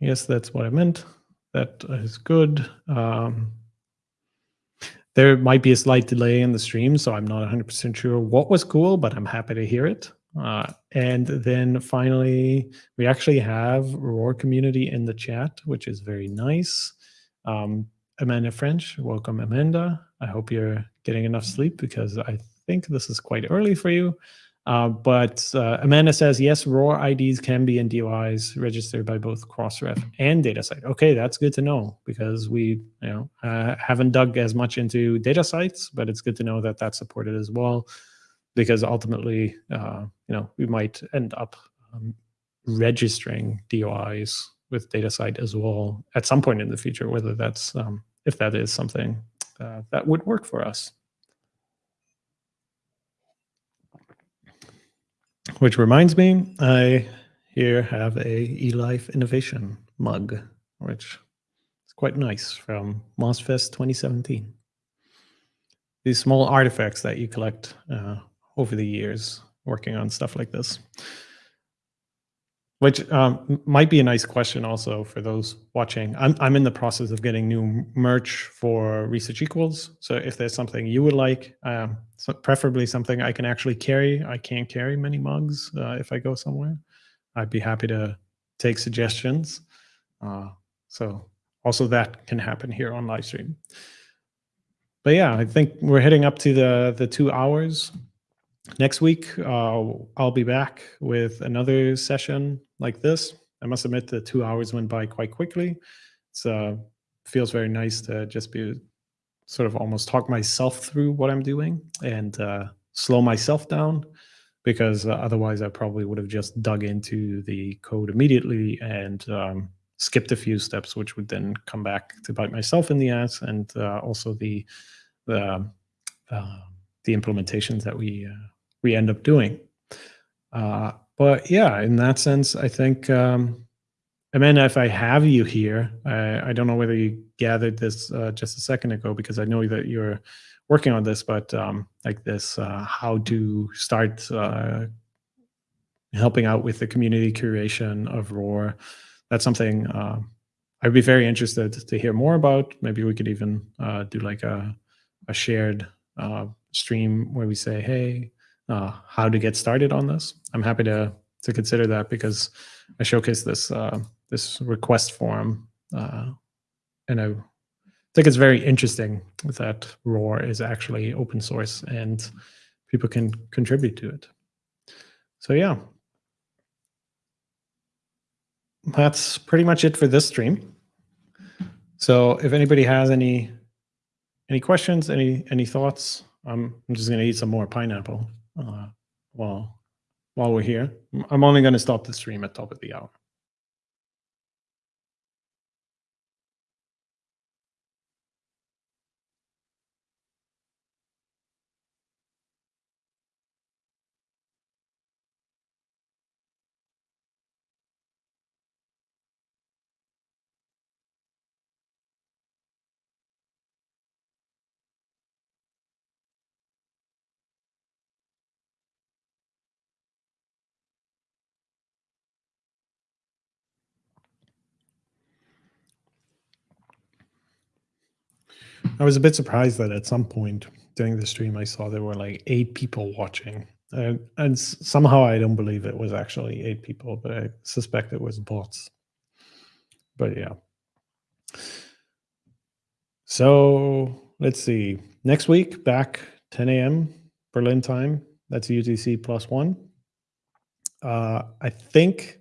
Yes, that's what I meant. That is good. Um, there might be a slight delay in the stream, so I'm not 100% sure what was cool, but I'm happy to hear it. Uh, and then finally, we actually have ROR community in the chat, which is very nice. Um, Amanda French, welcome Amanda. I hope you're getting enough sleep because I think this is quite early for you. Uh, but uh, Amanda says, yes, ROR IDs can be in DOIs registered by both Crossref and DataCite. Okay, that's good to know because we you know, uh, haven't dug as much into DataCites, but it's good to know that that's supported as well because ultimately, uh, you know, we might end up um, registering DOIs with DataCite as well at some point in the future, whether that's, um, if that is something uh, that would work for us. Which reminds me, I here have a eLife Innovation mug, which is quite nice from MozFest 2017. These small artifacts that you collect uh, over the years working on stuff like this. Which um, might be a nice question also for those watching. I'm, I'm in the process of getting new merch for Research Equals. So if there's something you would like, um, so preferably something I can actually carry. I can't carry many mugs uh, if I go somewhere. I'd be happy to take suggestions. Uh, so also that can happen here on live stream. But yeah, I think we're heading up to the the two hours. Next week, uh, I'll be back with another session like this. I must admit the two hours went by quite quickly. It uh, feels very nice to just be sort of almost talk myself through what I'm doing and uh, slow myself down because uh, otherwise I probably would have just dug into the code immediately and um, skipped a few steps, which would then come back to bite myself in the ass and uh, also the the uh, the implementations that we uh, we end up doing. Uh, but yeah, in that sense, I think, um, Amanda, if I have you here, I, I don't know whether you gathered this uh, just a second ago because I know that you're working on this, but um, like this, uh, how to start uh, helping out with the community curation of ROR. That's something uh, I'd be very interested to hear more about. Maybe we could even uh, do like a, a shared uh, stream where we say, hey, uh, how to get started on this. I'm happy to to consider that because I showcase this uh, this request form, uh, and I think it's very interesting that ROR is actually open source and people can contribute to it. So yeah, that's pretty much it for this stream. So if anybody has any any questions, any any thoughts, um, I'm just going to eat some more pineapple uh, while while we're here. I'm only going to stop the stream at top of the hour. I was a bit surprised that at some point during the stream, I saw there were like eight people watching. And, somehow I don't believe it was actually eight people, but I suspect it was bots. But yeah. So let's see. Next week, back 10 a.m. Berlin time. That's UTC plus one. Uh, I think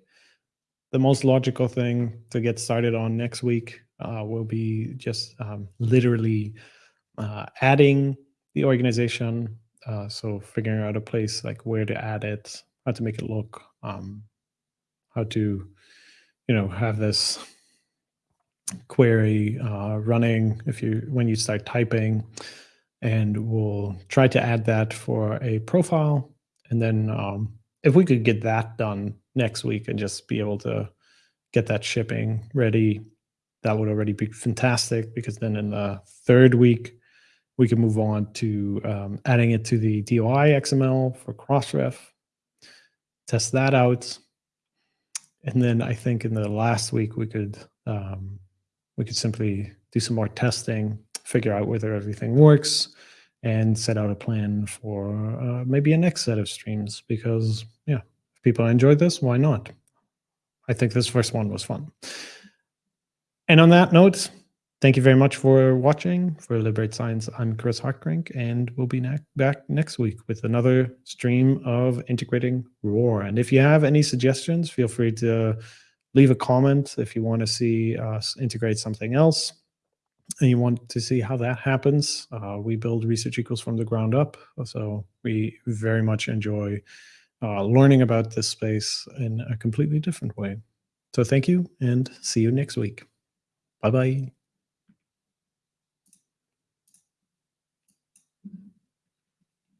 the most logical thing to get started on next week uh, will be just um, literally uh, adding the organization. Uh, so figuring out a place like where to add it, how to make it look, um, how to, you know, have this query uh, running if you when you start typing, and we'll try to add that for a profile, and then um, if we could get that done next week and just be able to get that shipping ready, that would already be fantastic because then in the third week, we can move on to um, adding it to the DOI XML for Crossref, test that out. And then I think in the last week, we could um, we could simply do some more testing, figure out whether everything works, and set out a plan for uh, maybe a next set of streams because yeah if people enjoyed this why not? I think this first one was fun and on that note thank you very much for watching for liberate science i'm chris Hartgerink and we'll be back next week with another stream of integrating ROR and if you have any suggestions feel free to leave a comment if you want to see us integrate something else and you want to see how that happens, uh, we build Research Equals from the ground up. So we very much enjoy uh, learning about this space in a completely different way. So thank you and see you next week. バイバイ。